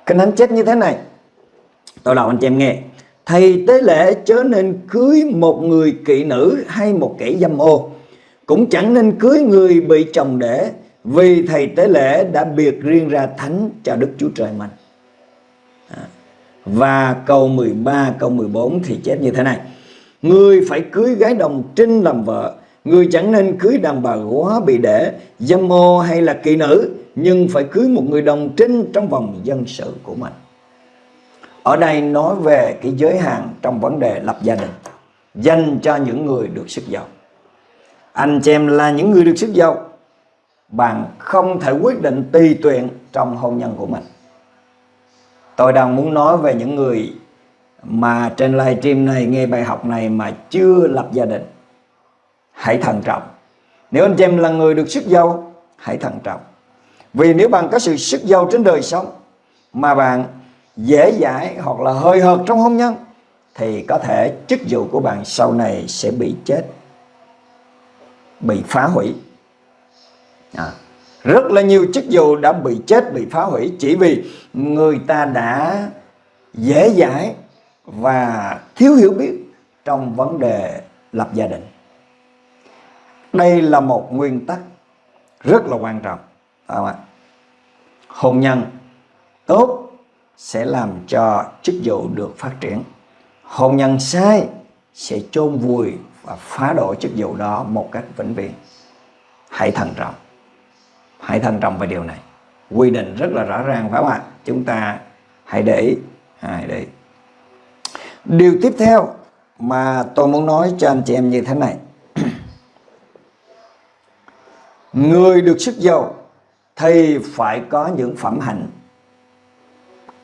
Kinh Thánh chết như thế này. Tôi đọc anh chị em nghe. Thầy tế lễ chớ nên cưới một người kỵ nữ hay một kẻ dâm ô. Cũng chẳng nên cưới người bị chồng đẻ vì thầy tế lễ đã biệt riêng ra thánh cho Đức Chúa Trời mình. À, và câu 13, câu 14 thì chép như thế này. Người phải cưới gái đồng trinh làm vợ. Người chẳng nên cưới đàn bà quá bị đẻ, dâm ô hay là kỳ nữ. Nhưng phải cưới một người đồng trinh trong vòng dân sự của mình. Ở đây nói về cái giới hạn trong vấn đề lập gia đình. Dành cho những người được sức giàu. Anh chị em là những người được sức giàu. Bạn không thể quyết định tùy tuyện trong hôn nhân của mình. Tôi đang muốn nói về những người mà trên livestream này nghe bài học này mà chưa lập gia đình. Hãy thận trọng. Nếu anh chị em là người được sức giàu, hãy thận trọng. Vì nếu bạn có sự sức giàu trên đời sống mà bạn dễ dãi hoặc là hơi hợt trong hôn nhân thì có thể chức vụ của bạn sau này sẽ bị chết, bị phá hủy. À, rất là nhiều chức vụ đã bị chết bị phá hủy chỉ vì người ta đã dễ dãi và thiếu hiểu biết trong vấn đề lập gia đình. Đây là một nguyên tắc rất là quan trọng. Không hôn nhân tốt sẽ làm cho chức vụ được phát triển. Hôn nhân sai sẽ chôn vùi và phá đổ chức vụ đó một cách vĩnh viễn. Hãy thận trọng. Hãy thận trọng về điều này. Quy định rất là rõ ràng phải không ạ? Chúng ta hãy để ý. À, hãy để ý. điều tiếp theo mà tôi muốn nói cho anh chị em như thế này. Người được sức giàu thì phải có những phẩm hạnh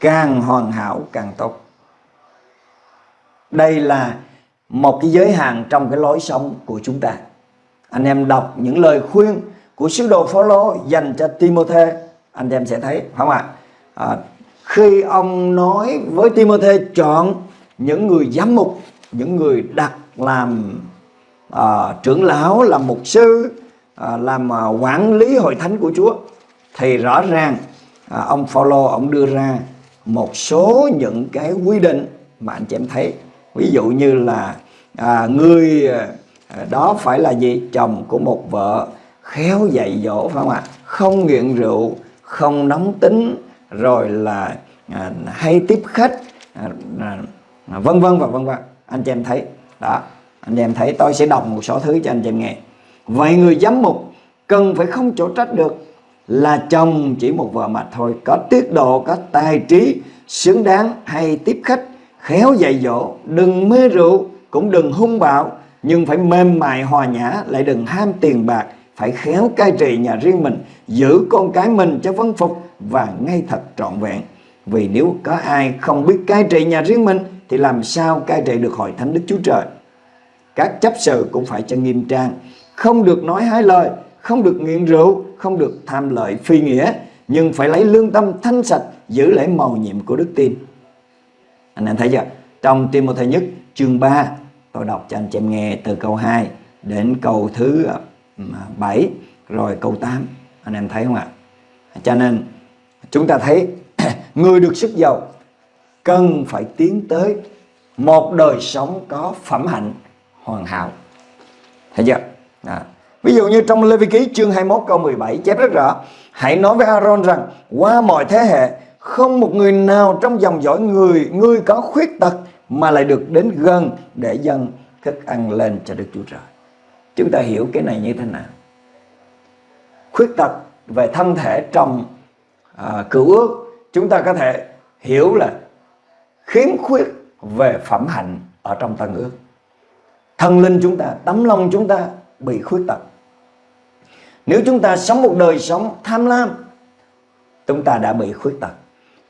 càng hoàn hảo càng tốt. Đây là một cái giới hạn trong cái lối sống của chúng ta. Anh em đọc những lời khuyên của sứ đồ Phaolô dành cho Timothy anh em sẽ thấy không ạ? À, khi ông nói với Timothy chọn những người giám mục những người đặt làm à, trưởng lão làm mục sư à, làm à, quản lý hội thánh của Chúa thì rõ ràng à, ông Phaolô ông đưa ra một số những cái quy định mà anh chị em thấy. Ví dụ như là à, người à, đó phải là gì? Chồng của một vợ khéo dạy dỗ phải không ạ? Không nghiện rượu không nóng tính rồi là à, hay tiếp khách à, à, à vân vân và vân vân. Anh chị em thấy đó anh chị em thấy tôi sẽ đọc một số thứ cho anh chị em nghe. Vậy người giám mục cần phải không chỗ trách được là chồng chỉ một vợ mà thôi, có tiết độ, có tài trí, xứng đáng hay tiếp khách, khéo dạy dỗ, đừng mê rượu, cũng đừng hung bạo, nhưng phải mềm mại hòa nhã, lại đừng ham tiền bạc, phải khéo cai trị nhà riêng mình, giữ con cái mình cho vân phục và ngay thật trọn vẹn. Vì nếu có ai không biết cai trị nhà riêng mình, thì làm sao cai trị được hội thánh Đức Chúa Trời? Các chấp sự cũng phải cho nghiêm trang, không được nói hai lời không được nghiện rượu, không được tham lợi phi nghĩa, nhưng phải lấy lương tâm thanh sạch, giữ lấy màu nhiệm của đức tin. Anh em thấy chưa? Trong Timothy nhất, chương 3 tôi đọc cho anh chị em nghe từ câu 2 đến câu thứ à, 7 à, rồi câu 8 anh em thấy không ạ? Cho nên, chúng ta thấy người được sức giàu cần phải tiến tới một đời sống có phẩm hạnh hoàn hảo. Thấy chưa? À ví dụ như trong Lê Vi Ký chương 21 câu 17 chép rất rõ. Hãy nói với Aaron rằng qua mọi thế hệ không một người nào trong dòng dõi người người có khuyết tật mà lại được đến gần để dâng thức ăn lên cho Đức Chúa Trời. Chúng ta hiểu cái này như thế nào? Khuyết tật về thân thể trong à, cựu ước chúng ta có thể hiểu là khiếm khuyết về phẩm hạnh ở trong tân ước. Thần linh chúng ta tấm lòng chúng ta bị khuyết tật nếu chúng ta sống một đời sống tham lam chúng ta đã bị khuyết tật.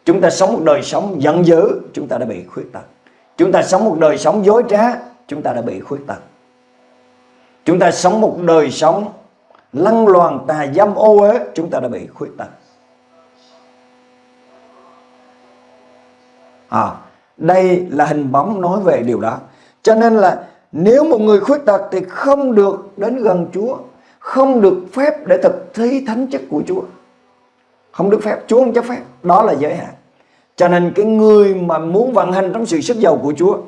Chúng ta sống một đời sống giận dữ chúng ta đã bị khuyết tật. Chúng ta sống một đời sống dối trá chúng ta đã bị khuyết tật. Chúng ta sống một đời sống lăng loàn tà dâm ô uế chúng ta đã bị khuyết tật. À, đây là hình bóng nói về điều đó. Cho nên là nếu một người khuyết tật thì không được đến gần Chúa không được phép để thực thi thánh chức của Chúa. Không được phép, Chúa không cho phép. Đó là giới hạn. Cho nên cái người mà muốn vận hành trong sự sức giàu của Chúa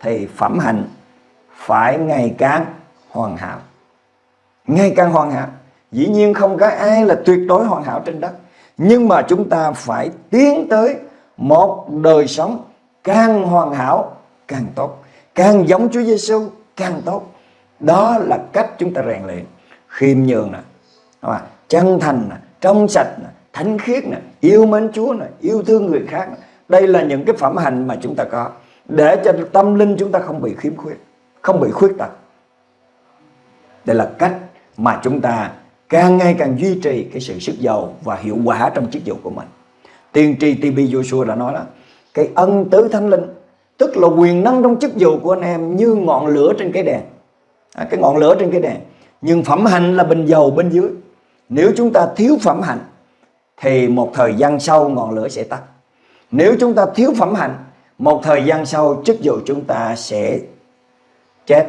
thì phẩm hạnh phải ngày càng hoàn hảo. Ngày càng hoàn hảo. Dĩ nhiên không có ai là tuyệt đối hoàn hảo trên đất. Nhưng mà chúng ta phải tiến tới một đời sống càng hoàn hảo càng tốt. Càng giống Chúa Giêsu càng tốt. Đó là cách chúng ta rèn luyện khiêm nhường nè. Chân thành nè trong sạch nè thánh khiết nè yêu mến Chúa nè yêu thương người khác nè. đây là những cái phẩm hành mà chúng ta có. Để cho tâm linh chúng ta không bị khiếm khuyết không bị khuyết tật. Đây là cách mà chúng ta càng ngày càng duy trì cái sự sức giàu và hiệu quả trong chức vụ của mình. Tiên tri TB Joshua đã nói đó cái ân tứ thánh linh tức là quyền năng trong chức vụ của anh em như ngọn lửa trên cái đèn. À, cái ngọn lửa trên cái đèn nhưng phẩm hạnh là bình dầu, bên dưới. Nếu chúng ta thiếu phẩm hạnh, thì một thời gian sau ngọn lửa sẽ tắt. Nếu chúng ta thiếu phẩm hạnh, một thời gian sau chức vụ chúng ta sẽ chết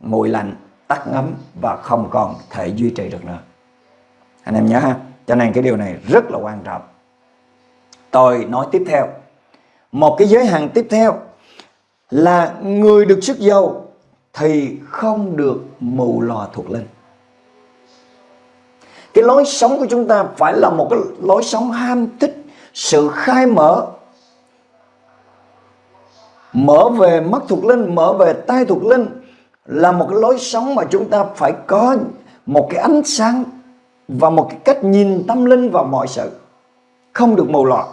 mùi lạnh, tắt ngấm và không còn thể duy trì được nữa. Anh em nhớ ha? Cho nên cái điều này rất là quan trọng. Tôi nói tiếp theo. Một cái giới hạn tiếp theo là người được sức dầu thì không được mù lòa thuộc linh. Cái lối sống của chúng ta phải là một cái lối sống ham thích, sự khai mở. Mở về mắt thuộc linh, mở về tai thuộc linh là một cái lối sống mà chúng ta phải có một cái ánh sáng và một cái cách nhìn tâm linh vào mọi sự. Không được mù lòa.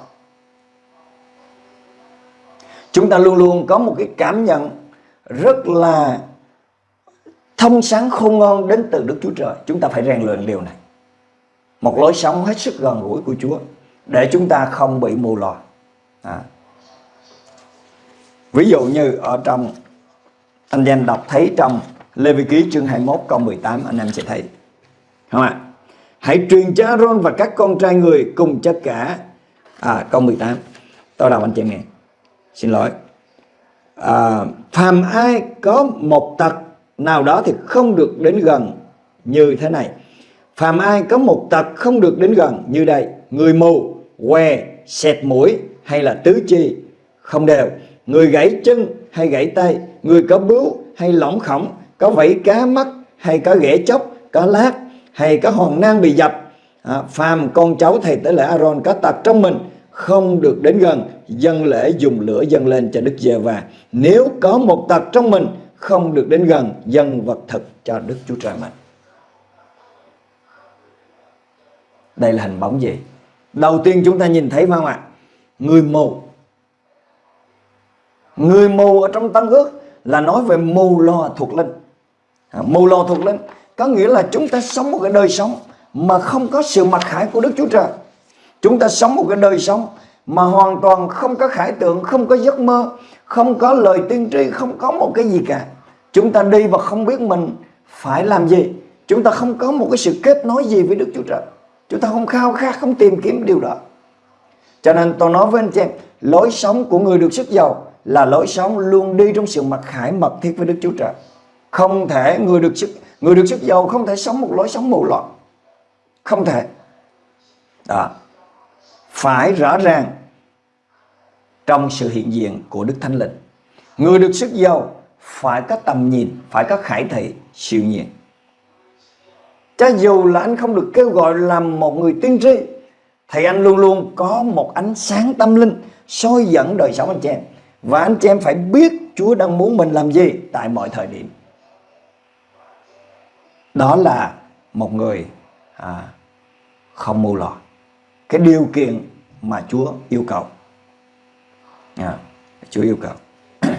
Chúng ta luôn luôn có một cái cảm nhận rất là thông sáng khôn ngon đến từ Đức Chúa Trời. Chúng ta phải rèn luyện điều này. Một lối sống hết sức gần gũi của Chúa để chúng ta không bị mù lòa. À. Ví dụ như ở trong anh em đọc thấy trong Lê Vi Ký chương 21 câu 18 anh em sẽ thấy. Không ạ? Hãy truyền cho Aaron và các con trai người cùng tất cả. À, câu 18. Tôi đọc anh chị em nghe. Xin lỗi. À, phàm ai có một tật nào đó thì không được đến gần như thế này. Phàm ai có một tật không được đến gần như đây. Người mù, què, xẹt mũi hay là tứ chi không đều. Người gãy chân hay gãy tay. Người có bướu hay lõm khổng. Có vảy cá mắt hay có ghẻ chốc, có lát hay có hòn nang bị dập. À, phàm con cháu thầy tế lễ Aaron có tật trong mình không được đến gần dân lễ dùng lửa dâng lên cho Đức giê va nếu có một tật trong mình không được đến gần dân vật thực cho Đức Chúa Trời mình. Đây là hình bóng gì? Đầu tiên chúng ta nhìn thấy phải không ạ? Người mù. Người mù ở trong tăng ước là nói về mù lo thuộc linh. À, mù lo thuộc linh có nghĩa là chúng ta sống một cái đời sống mà không có sự mặc khải của Đức Chúa Trời. Chúng ta sống một cái đời sống mà hoàn toàn không có khải tượng, không có giấc mơ, không có lời tiên tri, không có một cái gì cả. Chúng ta đi và không biết mình phải làm gì. Chúng ta không có một cái sự kết nối gì với Đức Chúa Trời. Chúng ta không khao khát, không tìm kiếm điều đó. Cho nên tôi nói với anh chị em, lối sống của người được sức giàu là lối sống luôn đi trong sự mặc khải mật thiết với Đức Chúa Trời. Không thể người được sức người được sức giàu không thể sống một lối sống mù loạn. Không thể. Đó phải rõ ràng trong sự hiện diện của Đức Thánh Linh. Người được sức giàu phải có tầm nhìn, phải có khải thị, siêu nhiên. Cho dù là anh không được kêu gọi làm một người tiên tri, thì anh luôn luôn có một ánh sáng tâm linh soi dẫn đời sống anh chị em. Và anh chị em phải biết Chúa đang muốn mình làm gì tại mọi thời điểm. Đó là một người à, không mù lòa cái điều kiện mà Chúa yêu cầu. À, Chúa yêu cầu.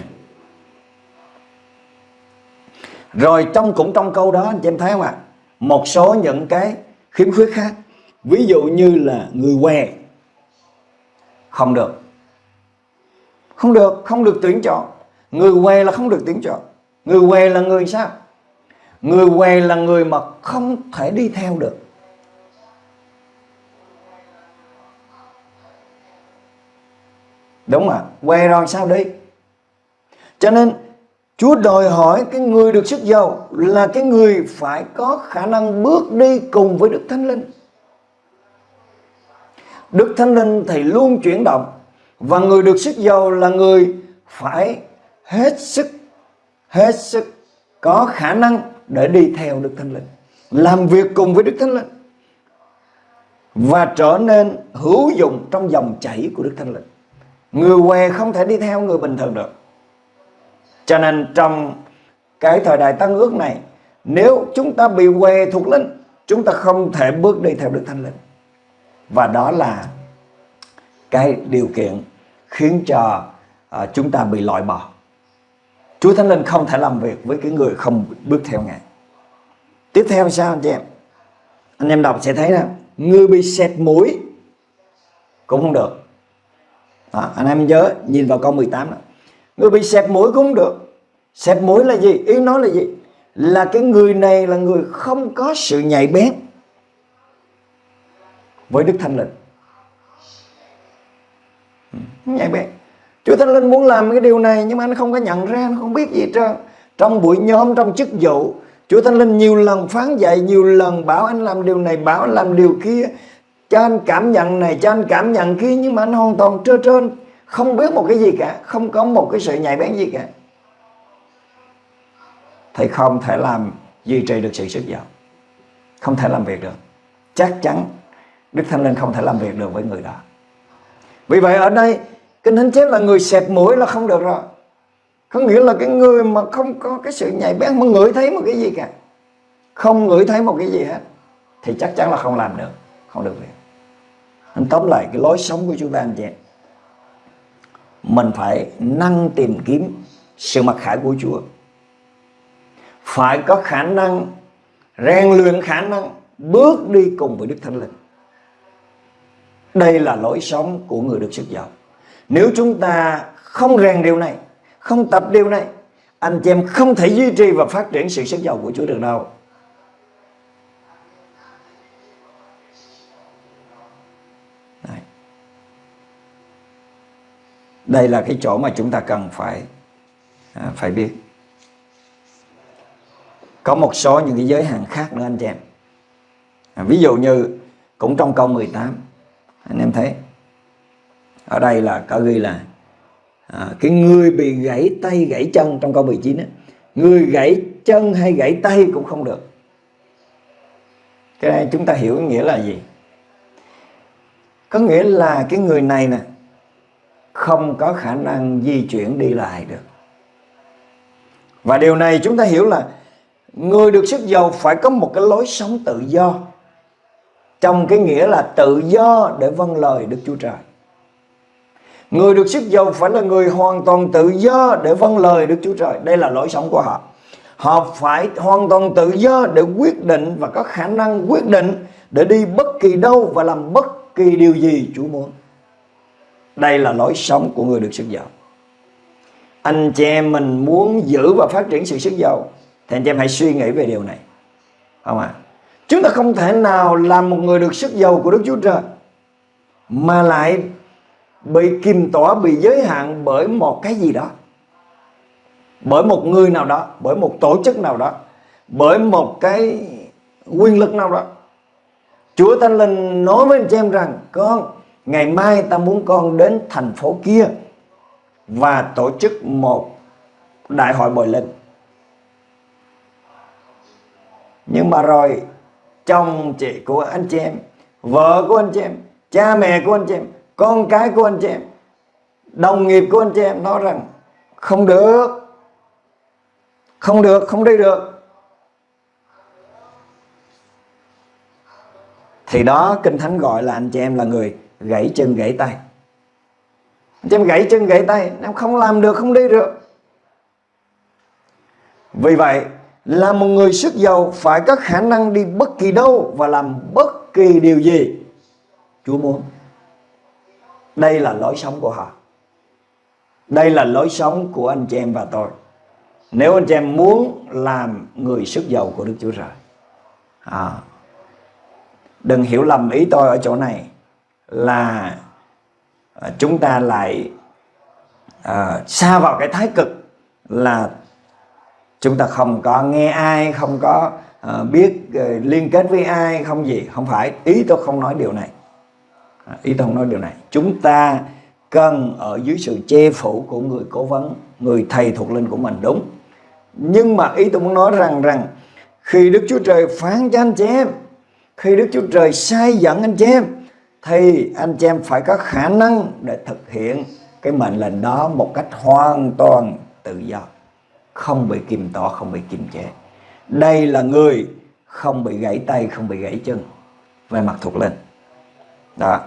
Rồi trong cũng trong câu đó anh chị em thấy không ạ? Một số những cái khiếm khuyết khác. Ví dụ như là người què không được. Không được, không được tuyển chọn. Người què là không được tuyển chọn. Người què là người sao? Người què là người mà không thể đi theo được. Đúng à Què rồi, sao đi? Cho nên, Chúa đòi hỏi cái người được sức giàu Là cái người phải có khả năng bước đi cùng với Đức Thánh Linh. Đức Thánh Linh thì luôn chuyển động Và người được sức giàu là người phải hết sức Hết sức có khả năng để đi theo Đức Thánh Linh, Làm việc cùng với Đức Thánh Linh Và trở nên hữu dụng trong dòng chảy của Đức Thánh Linh. Người què không thể đi theo người bình thường được. Cho nên trong cái thời đại tăng ước này Nếu chúng ta bị què thuộc linh Chúng ta không thể bước đi theo Đức Thánh Linh. Và đó là cái điều kiện khiến cho uh, chúng ta bị loại bỏ. Chúa Thánh Linh không thể làm việc với cái người không bước theo Ngài. Tiếp theo sao anh chị em? Anh em đọc sẽ thấy là Người bị sẹt mũi Cũng không được à, anh em nhớ nhìn vào câu 18 đó. Người bị xẹp mũi cũng được. Xẹp mũi là gì? Ý nói là gì? Là cái người này là người không có sự nhạy bén với Đức Thánh Linh. Ừ, nhạy bén. Chúa Thánh Linh muốn làm cái điều này nhưng mà anh không có nhận ra, anh không biết gì trơn. Trong buổi nhóm, trong chức vụ, Chúa Thánh Linh nhiều lần phán dạy, nhiều lần bảo anh làm điều này, bảo anh làm điều kia cho anh cảm nhận này, cho anh cảm nhận kia, nhưng mà anh hoàn toàn trơ trơn không biết một cái gì cả, không có một cái sự nhạy bén gì cả. Thì không thể làm duy trì được sự sức giàu, không thể làm việc được. Chắc chắn Đức Thánh Linh không thể làm việc được với người đó. Vì vậy ở đây, Kinh Thánh chép là người xẹp mũi là không được rồi. Có nghĩa là cái người mà không có cái sự nhạy bén, Mà ngửi thấy một cái gì cả. Không ngửi thấy một cái gì hết, Thì chắc chắn là không làm được, Không được việc anh tóm lại cái lối sống của chúng ta anh chị mình phải năng tìm kiếm sự mặc khải của Chúa. Phải có khả năng rèn luyện khả năng bước đi cùng với Đức Thánh Linh. Đây là lối sống của người được sức giàu. Nếu chúng ta không rèn điều này, không tập điều này, anh chị em không thể duy trì và phát triển sự sức giàu của Chúa được đâu. Đây là cái chỗ mà chúng ta cần phải à, phải biết. Có một số những cái giới hạn khác nữa anh chị em. À, ví dụ như cũng trong câu 18 anh em thấy. Ở đây là có ghi là à, cái người bị gãy tay gãy chân trong câu 19 ấy, người gãy chân hay gãy tay cũng không được. Cái này chúng ta hiểu nghĩa là gì? Có nghĩa là cái người này nè không có khả năng di chuyển đi lại được và điều này chúng ta hiểu là người được sức giàu phải có một cái lối sống tự do, trong cái nghĩa là tự do để vâng lời Đức Chúa Trời Người được sức giàu phải là người hoàn toàn tự do để vâng lời Đức Chúa Trời. Đây là lối sống của họ. Họ phải hoàn toàn tự do để quyết định và có khả năng quyết định để đi bất kỳ đâu và làm bất kỳ điều gì Chúa muốn. Đây là lối sống của người được sức giàu. Anh chị em mình muốn giữ và phát triển sự sức giàu, thì anh chị em hãy suy nghĩ về điều này. Không ạ? À? Chúng ta không thể nào làm một người được sức giàu của Đức Chúa Trời mà lại bị kìm tỏa, bị giới hạn bởi một cái gì đó bởi một người nào đó, bởi một tổ chức nào đó, bởi một cái quyền lực nào đó Chúa Thánh Linh nói với anh chị em rằng, con ngày mai ta muốn con đến thành phố kia và tổ chức một đại hội bồi linh nhưng mà rồi, chồng chị của anh chị em, vợ của anh chị em, cha mẹ của anh chị em, con cái của anh chị em, đồng nghiệp của anh chị em nói rằng không được không được, không đi được. Thì đó, kinh thánh gọi là anh chị em là người gãy chân gãy tay. Anh em gãy chân gãy tay em không làm được không đi được. Vì vậy là một người sức giàu phải có khả năng đi bất kỳ đâu và làm bất kỳ điều gì Chúa muốn. Đây là lối sống của họ. Đây là lối sống của anh chị em và tôi. Nếu anh chị em muốn làm người sức giàu của Đức Chúa Trời. À, đừng hiểu lầm ý tôi ở chỗ này là à, chúng ta lại à, xa vào cái thái cực là chúng ta không có nghe ai không có à, biết à, liên kết với ai không gì. Không phải. Ý tôi không nói điều này. À, ý tôi không nói điều này. Chúng ta cần ở dưới sự che phủ của người cố vấn người thầy thuộc linh của mình đúng. Nhưng mà ý tôi muốn nói rằng rằng khi Đức Chúa Trời phán cho anh chị em khi Đức Chúa Trời sai dẫn anh chị em thì anh chị em phải có khả năng để thực hiện cái mệnh lệnh đó một cách hoàn toàn tự do. Không bị kìm tỏ, không bị kiềm chế. Đây là người không bị gãy tay không bị gãy chân. Về mặt thuộc linh. Đó.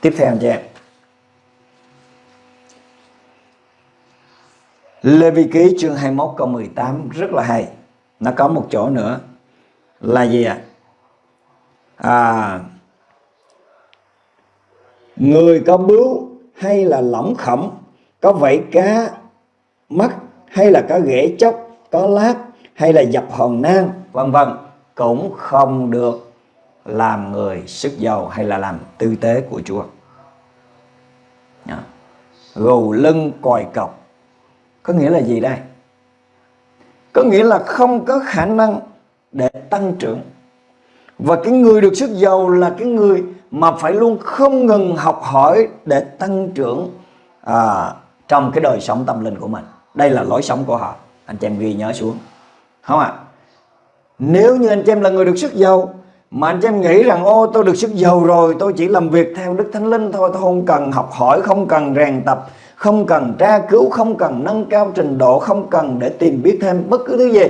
Tiếp theo anh chị em. Lê Vi Ký chương 21 câu 18 rất là hay. Nó có một chỗ nữa là gì ạ? À? người có bướu hay là lỏng khẩm, có vảy cá mắt hay là có ghẻ chốc có lát hay là dập hòn nang, vân vân, cũng không được làm người sức giàu hay là làm tư tế của Chúa. Gù lưng còi cọc. Có nghĩa là gì đây? Có nghĩa là không có khả năng để tăng trưởng. Và cái người được sức giàu là cái người mà phải luôn không ngừng học hỏi để tăng trưởng à, trong cái đời sống tâm linh của mình. Đây là lối sống của họ. Anh chị em ghi nhớ xuống. Không ạ? À? nếu như anh chị em là người được sức giàu mà anh chị em nghĩ rằng ô tôi được sức giàu rồi tôi chỉ làm việc theo đức thánh linh thôi tôi không cần học hỏi không cần rèn tập không cần tra cứu không cần nâng cao trình độ không cần để tìm biết thêm bất cứ thứ gì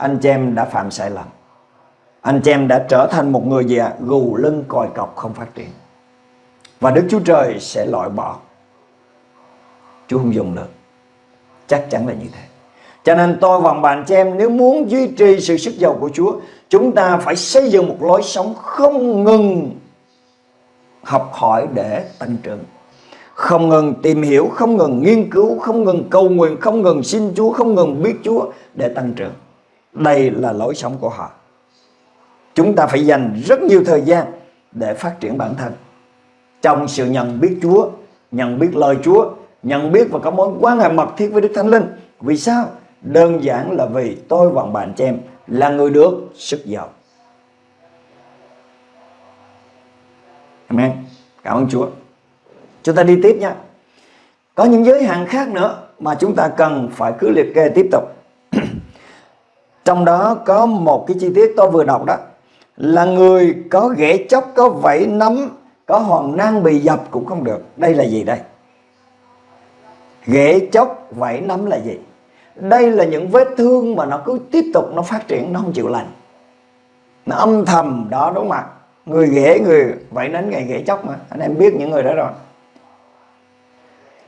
anh chị em đã phạm sai lầm. Anh chị em đã trở thành một người gì ạ? À? gù lưng còi cọc không phát triển. Và đức chúa trời sẽ loại bỏ. Chúa không dùng được. Chắc chắn là như thế. Cho nên tôi và bạn chị em nếu muốn duy trì sự sức giàu của Chúa Chúng ta phải xây dựng một lối sống không ngừng học hỏi để tăng trưởng. Không ngừng tìm hiểu, không ngừng nghiên cứu, không ngừng cầu nguyện, không ngừng xin Chúa, không ngừng biết Chúa để tăng trưởng. Đây là lối sống của họ Chúng ta phải dành rất nhiều thời gian để phát triển bản thân trong sự nhận biết Chúa, nhận biết lời Chúa, nhận biết và có mối quan hệ mật thiết với Đức Thánh Linh. Vì sao? Đơn giản là vì tôi và bạn chị em là người được sức giàu. Amen. Cảm ơn Chúa. Chúng ta đi tiếp nha. Có những giới hạn khác nữa mà chúng ta cần phải cứ liệt kê tiếp tục. Trong đó có một cái chi tiết tôi vừa đọc đó là người có ghẻ chóc, có vảy nấm, có hòn nan bị dập cũng không được. Đây là gì đây? Ghẻ chóc, vảy nấm là gì? Đây là những vết thương mà nó cứ tiếp tục nó phát triển, nó không chịu lành. Nó âm thầm đó đúng không ạ? Người ghẻ, người vảy nấm, ngày ghẻ chóc mà. Anh em biết những người đó rồi.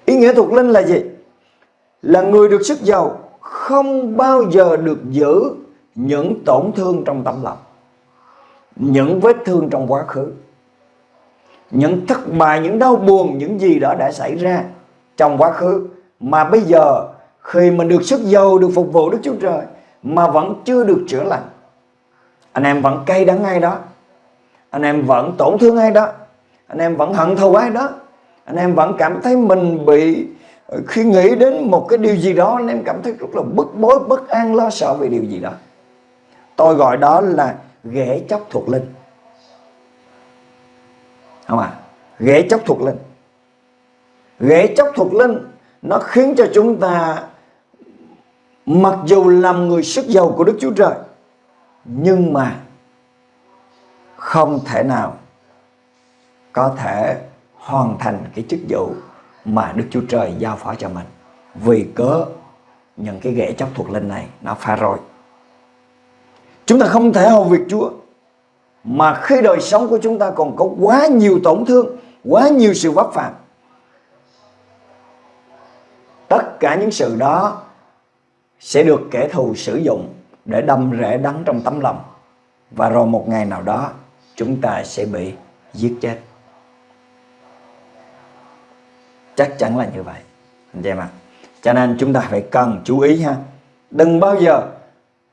Ý nghĩa thuộc linh là gì? Là người được sức giàu không bao giờ được giữ những tổn thương trong tâm lòng, những vết thương trong quá khứ, những thất bại, những đau buồn, những gì đó đã xảy ra trong quá khứ. Mà bây giờ, khi mình được sức giàu, được phục vụ Đức Chúa Trời, mà vẫn chưa được chữa lành, anh em vẫn cay đắng ai đó, anh em vẫn tổn thương ai đó, anh em vẫn hận thù ai đó, anh em vẫn cảm thấy mình bị khi nghĩ đến một cái điều gì đó, anh em cảm thấy rất là bức bối, bất an, lo sợ về điều gì đó. Tôi gọi đó là ghẻ chóc thuộc linh. Không à ghẻ chóc thuộc linh. Ghẻ chóc thuộc linh nó khiến cho chúng ta, mặc dù làm người sức giàu của Đức Chúa Trời, nhưng mà không thể nào có thể hoàn thành cái chức vụ mà Đức Chúa Trời giao phó cho mình. Vì cớ những cái ghẻ chóc thuộc linh này nó phá rồi chúng ta không thể hầu việc Chúa, mà khi đời sống của chúng ta còn có quá nhiều tổn thương, quá nhiều sự vấp phạm tất cả những sự đó sẽ được kẻ thù sử dụng để đâm rễ đắng trong tấm lòng. Và rồi một ngày nào đó, chúng ta sẽ bị giết chết chắc chắn là như vậy. Anh chị em ạ. Cho nên chúng ta phải cần chú ý ha. Đừng bao giờ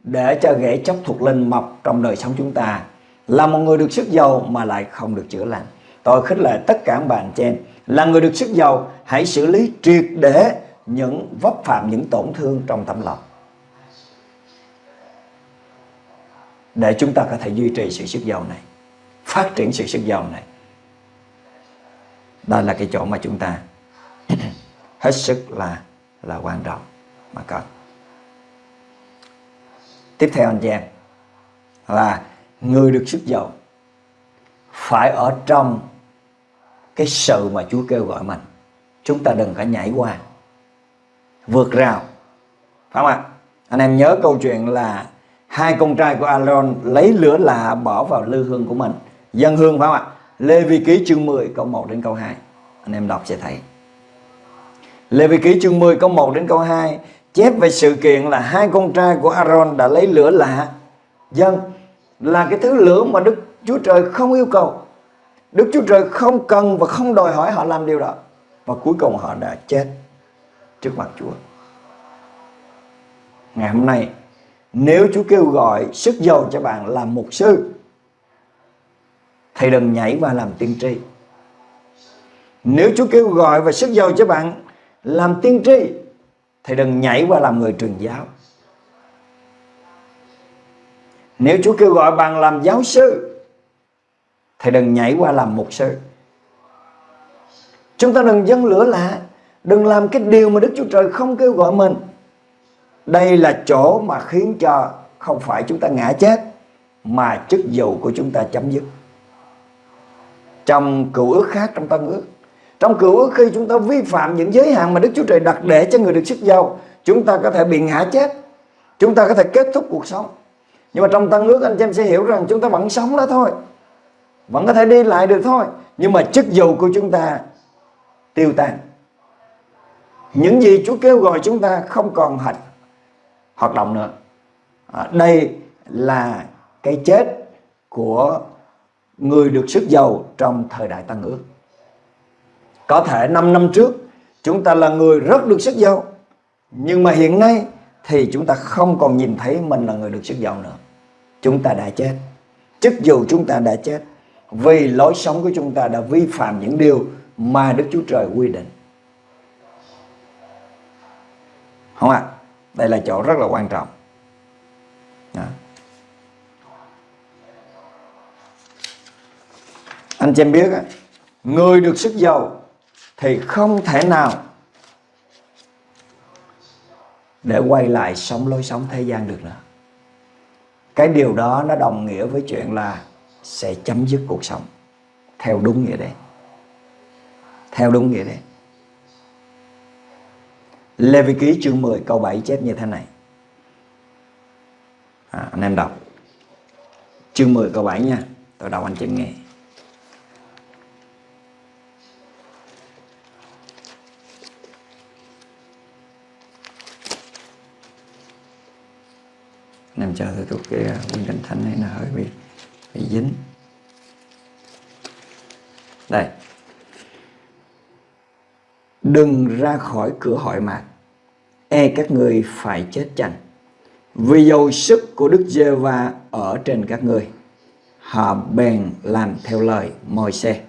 để cho ghẻ chóc thuộc linh mọc trong đời sống chúng ta. Là một người được sức giàu mà lại không được chữa lành. Tôi khích lệ tất cả bạn chị em. Là người được sức giàu, hãy xử lý triệt để những vấp phạm, những tổn thương trong tâm lòng. Để chúng ta có thể duy trì sự sức giàu này, phát triển sự sức giàu này. Đây là cái chỗ mà chúng ta hết sức là là quan trọng mà cần. Tiếp theo anh chị em, là người được sức giàu phải ở trong cái sự mà Chúa kêu gọi mình. Chúng ta đừng có nhảy qua, vượt rào. Phải không ạ? Anh em nhớ câu chuyện là hai con trai của Aaron lấy lửa lạ bỏ vào lư hương của mình. Dân hương phải không ạ? Lê Vi Ký chương 10 câu 1 đến câu 2 anh em đọc sẽ thấy. Lê Vi Ký chương 10 câu 1 đến câu 2 chép về sự kiện là hai con trai của Aaron đã lấy lửa lạ. Dân, là cái thứ lửa mà Đức Chúa Trời không yêu cầu. Đức Chúa Trời không cần và không đòi hỏi họ làm điều đó. Và cuối cùng họ đã chết trước mặt Chúa. Ngày hôm nay, nếu Chúa kêu gọi sức giàu cho bạn làm mục sư, thì đừng nhảy vào làm tiên tri. Nếu Chúa kêu gọi và sức giàu cho bạn làm tiên tri thì đừng nhảy qua làm người truyền giáo. Nếu Chúa kêu gọi bạn làm giáo sư thì đừng nhảy qua làm mục sư. Chúng ta đừng dâng lửa lạ đừng làm cái điều mà Đức Chúa Trời không kêu gọi mình. Đây là chỗ mà khiến cho không phải chúng ta ngã chết, mà chức vụ của chúng ta chấm dứt. Trong cựu ước khác trong tân ước trong cựu ước khi chúng ta vi phạm những giới hạn mà Đức Chúa Trời đặt để cho người được sức giàu chúng ta có thể bị ngã chết. Chúng ta có thể kết thúc cuộc sống. Nhưng mà trong tân ước anh chị em sẽ hiểu rằng chúng ta vẫn sống đó thôi. Vẫn có thể đi lại được thôi. Nhưng mà chức vụ của chúng ta tiêu tan. Những gì Chúa kêu gọi chúng ta không còn hoạt hoạt động nữa. À, đây là cái chết của người được sức giàu trong thời đại tăng ước có thể 5 năm trước, chúng ta là người rất được sức giàu nhưng mà hiện nay thì chúng ta không còn nhìn thấy mình là người được sức giàu nữa chúng ta đã chết chức dù chúng ta đã chết vì lối sống của chúng ta đã vi phạm những điều mà Đức Chúa Trời quy định. Không ạ? À? Đây là chỗ rất là quan trọng. Đó. Anh chị em biết người được sức giàu thì không thể nào để quay lại sống lối sống thế gian được nữa. Cái điều đó nó đồng nghĩa với chuyện là sẽ chấm dứt cuộc sống theo đúng nghĩa đen. Theo đúng nghĩa đen. Lê Vi Ký chương 10 câu 7 chép như thế này. À, anh em đọc. Chương 10 câu 7 nha. Tôi đọc anh chị nghe. Nằm chờ tôi thuộc cái à, quyển kinh thánh này nó hơi bị bị dính. Đây. Đừng ra khỏi cửa hội mạc. E các người phải chết chành vì dầu sức của Đức giê va ở trên các người, họ bèn làm theo lời môi xe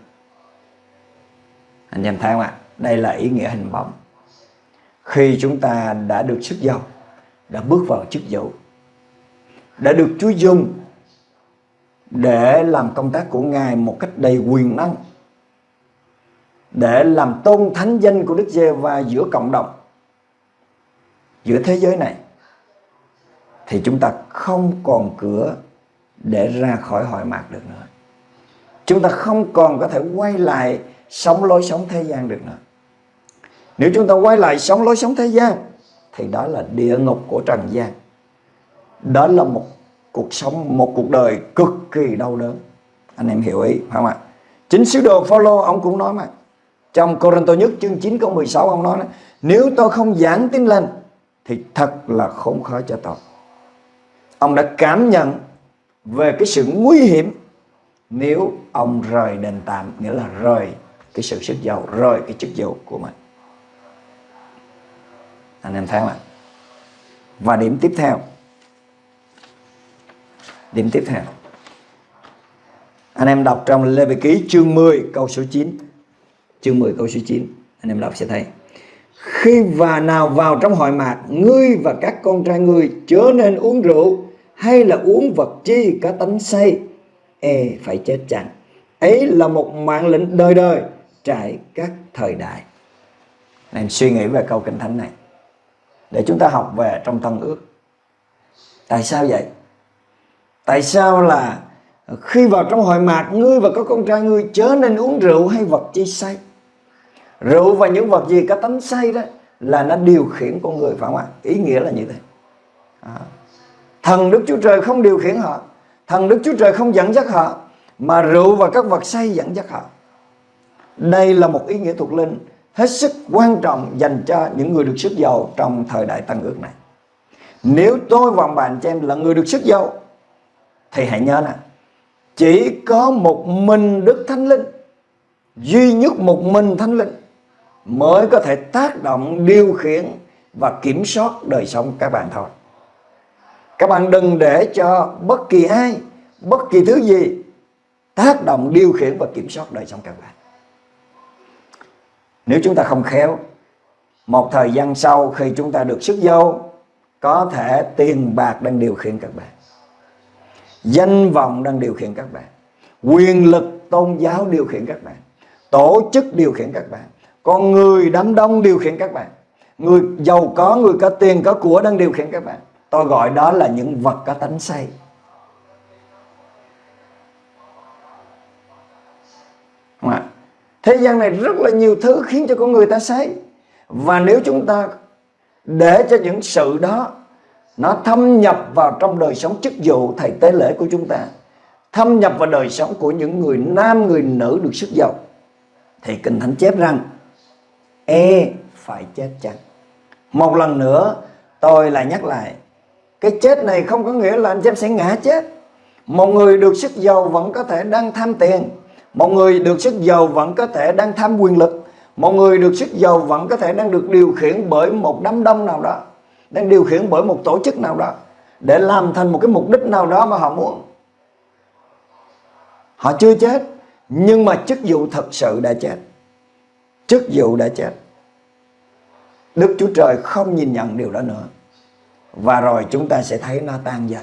anh em thấy không ạ? Đây là ý nghĩa hình bóng. Khi chúng ta đã được sức giàu, đã bước vào chức vụ đã được Chúa dùng để làm công tác của Ngài một cách đầy quyền năng, để làm tôn thánh danh của Đức giê va giữa cộng đồng, giữa thế giới này, thì chúng ta không còn cửa để ra khỏi hội mạc được nữa. Chúng ta không còn có thể quay lại sống lối sống thế gian được nữa. Nếu chúng ta quay lại sống lối sống thế gian, thì đó là địa ngục của trần gian đó là một cuộc sống, một cuộc đời cực kỳ đau đớn. Anh em hiểu ý, phải không ạ? Chính sứ đồ Phaolô, ông cũng nói mà. Trong Corinto nhất chương 9 câu 16 ông nói nếu tôi không giảng tin lành, thì thật là khốn khó cho tôi. Ông đã cảm nhận về cái sự nguy hiểm nếu ông rời đền tạm nghĩa là rời cái sự sức giàu, rời cái chức vụ của mình. Anh em thấy không ạ? Và điểm tiếp theo Điểm tiếp theo. Anh em đọc trong Lê Vị Ký chương 10 câu số 9 Chương 10 câu số 9 Anh em đọc sẽ thấy. Khi và nào vào trong hội mạc, Ngươi và các con trai ngươi chớ nên uống rượu Hay là uống vật chi có tánh say E phải chết chẳng Ấy là một mạng lệnh đời đời Trải các thời đại. Anh em suy nghĩ về câu kinh thánh này. Để chúng ta học về trong tân ước. Tại sao vậy? Tại sao là khi vào trong hội mạc, ngươi và có con trai ngươi chớ nên uống rượu hay vật chi say? Rượu và những vật gì có tánh say đó là nó điều khiển con người phải không ạ? Ý nghĩa là như thế. À. thần đức chúa trời không điều khiển họ. Thần đức chúa trời không dẫn dắt họ, mà rượu và các vật say dẫn dắt họ. Đây là một ý nghĩa thuộc linh hết sức quan trọng dành cho những người được sức giàu trong thời đại tăng ước này. Nếu tôi và bạn cho em là người được sức giàu thì hãy nhớ nè, chỉ có một mình Đức Thánh Linh, duy nhất một mình Thánh Linh mới có thể tác động, điều khiển và kiểm soát đời sống các bạn thôi. Các bạn đừng để cho bất kỳ ai, bất kỳ thứ gì tác động, điều khiển và kiểm soát đời sống các bạn. Nếu chúng ta không khéo, một thời gian sau khi chúng ta được sức dâu có thể tiền bạc đang điều khiển các bạn danh vọng đang điều khiển các bạn. Quyền lực tôn giáo điều khiển các bạn. Tổ chức điều khiển các bạn. Con người đám đông điều khiển các bạn. Người giàu có, người có tiền, có của đang điều khiển các bạn. Tôi gọi đó là những vật có tánh say. Thế gian này rất là nhiều thứ khiến cho con người ta say. Và nếu chúng ta để cho những sự đó nó thâm nhập vào trong đời sống chức vụ thầy tế lễ của chúng ta. Thâm nhập vào đời sống của những người nam, người nữ được sức giàu. Thì kinh thánh chép rằng e phải chết chăng? Một lần nữa, tôi lại nhắc lại, cái chết này không có nghĩa là anh em sẽ ngã chết. Một người được sức giàu vẫn có thể đang tham tiền. Một người được sức giàu vẫn có thể đang tham quyền lực. Một người được sức giàu vẫn có thể đang được điều khiển bởi một đám đông nào đó đang điều khiển bởi một tổ chức nào đó để làm thành một cái mục đích nào đó mà họ muốn. Họ chưa chết, nhưng mà chức vụ thật sự đã chết. Chức vụ đã chết. Đức Chúa Trời không nhìn nhận điều đó nữa. Và rồi chúng ta sẽ thấy nó tan dần.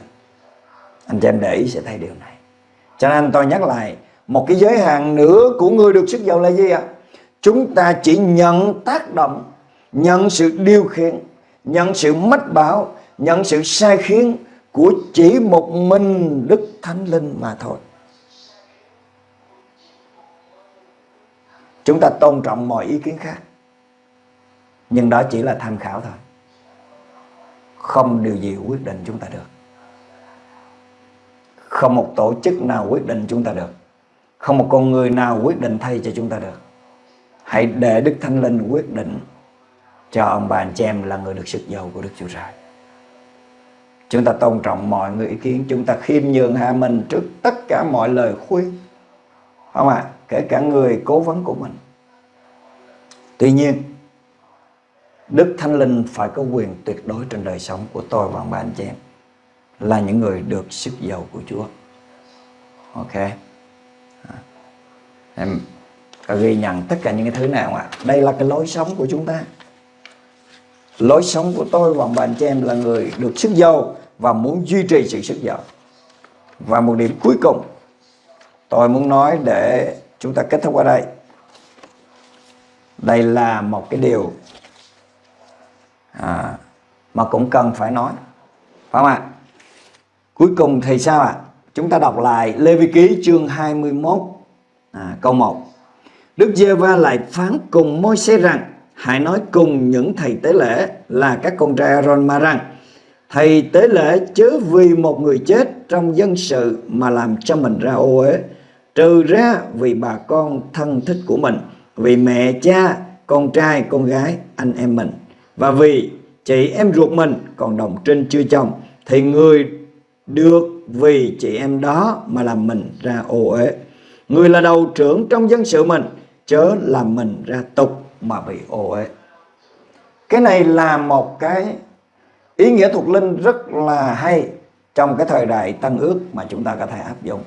Anh chị em để ý sẽ thấy điều này. Cho nên tôi nhắc lại, một cái giới hạn nữa của người được sức giàu là gì ạ? Chúng ta chỉ nhận tác động, nhận sự điều khiển nhận sự mách bảo, nhận sự sai khiến của chỉ một mình Đức Thánh Linh mà thôi. Chúng ta tôn trọng mọi ý kiến khác, nhưng đó chỉ là tham khảo thôi. Không điều gì quyết định chúng ta được. Không một tổ chức nào quyết định chúng ta được. Không một con người nào quyết định thay cho chúng ta được. Hãy để Đức Thánh Linh quyết định cho ông bà anh chị em là người được sức giàu của Đức Chúa Trời chúng ta tôn trọng mọi người ý kiến chúng ta khiêm nhường hạ mình trước tất cả mọi lời khuyên không ạ à? kể cả người cố vấn của mình tuy nhiên, Đức Thánh Linh phải có quyền tuyệt đối trên đời sống của tôi và ông bà anh chị em là những người được sức giàu của Chúa. Ok. Em ghi nhận tất cả những cái thứ nào ạ? Đây là cái lối sống của chúng ta. Lối sống của tôi và bạn cho chị em là người được sức giàu và muốn duy trì sự sức giàu. Và một điểm cuối cùng tôi muốn nói để chúng ta kết thúc ở đây. Đây là một cái điều à, mà cũng cần phải nói phải không ạ cuối cùng thì sao ạ chúng ta đọc lại Lê Vi Ký chương 21 à, câu 1 Đức Giê-va lại phán cùng môi xe rằng hãy nói cùng những thầy tế lễ là các con trai Aaron mà rằng thầy tế lễ chớ vì một người chết trong dân sự mà làm cho mình ra ô uế. Trừ ra vì bà con thân thích của mình, vì mẹ, cha, con trai, con gái, anh em mình. Và vì chị em ruột mình còn đồng trinh chưa chồng, thì người được vì chị em đó mà làm mình ra ô uế. Người là đầu trưởng trong dân sự mình, chớ làm mình ra tục mà bị ô uế. Cái này là một cái ý nghĩa thuộc linh rất là hay trong cái thời đại tân ước mà chúng ta có thể áp dụng.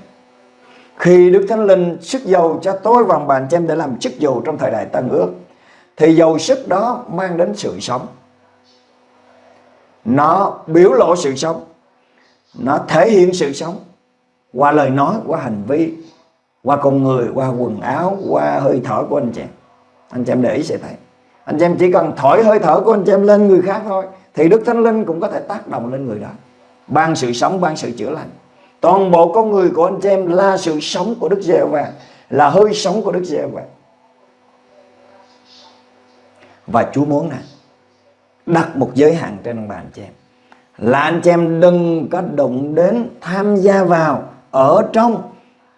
Khi Đức Thánh Linh sức dầu cho tôi và bàn cho em để làm chức dầu trong thời đại tân ước, thì dầu sức đó mang đến sự sống. Nó biểu lộ sự sống, nó thể hiện sự sống qua lời nói, qua hành vi, qua con người, qua quần áo, qua hơi thở của anh chị anh chị em để ý sẽ thấy. Anh chị em chỉ cần thổi hơi thở của anh chị em lên người khác thôi, thì đức thánh linh cũng có thể tác động lên người đó. Ban sự sống, ban sự chữa lành. Toàn bộ con người của anh chị em là sự sống của đức giê và là hơi sống của đức giê và và Chúa muốn nè, đặt một giới hạn trên ông bà anh chị em. Là anh chị em đừng có đụng đến tham gia vào ở trong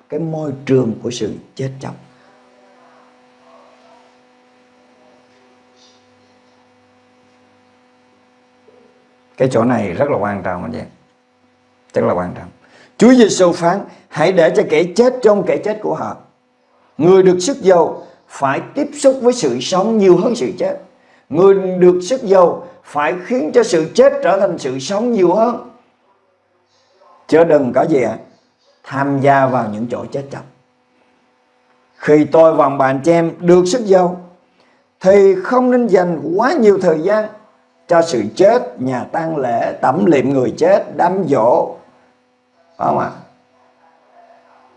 cái môi trường của sự chết chóc. Cái chỗ này rất là quan trọng anh chị em rất là quan trọng Chúa Giêsu phán, hãy để cho kẻ chết trong kẻ chết của họ người được sức dầu phải tiếp xúc với sự sống nhiều hơn sự chết Người được sức dầu phải khiến cho sự chết trở thành sự sống nhiều hơn. Chứ đừng có gì ạ? Tham gia vào những chỗ chết chóc. Khi tôi và bạn chị em được sức dầu thì không nên dành quá nhiều thời gian cho sự chết, nhà tang lễ, tẩm liệm người chết, đám dỗ. Phải không ạ?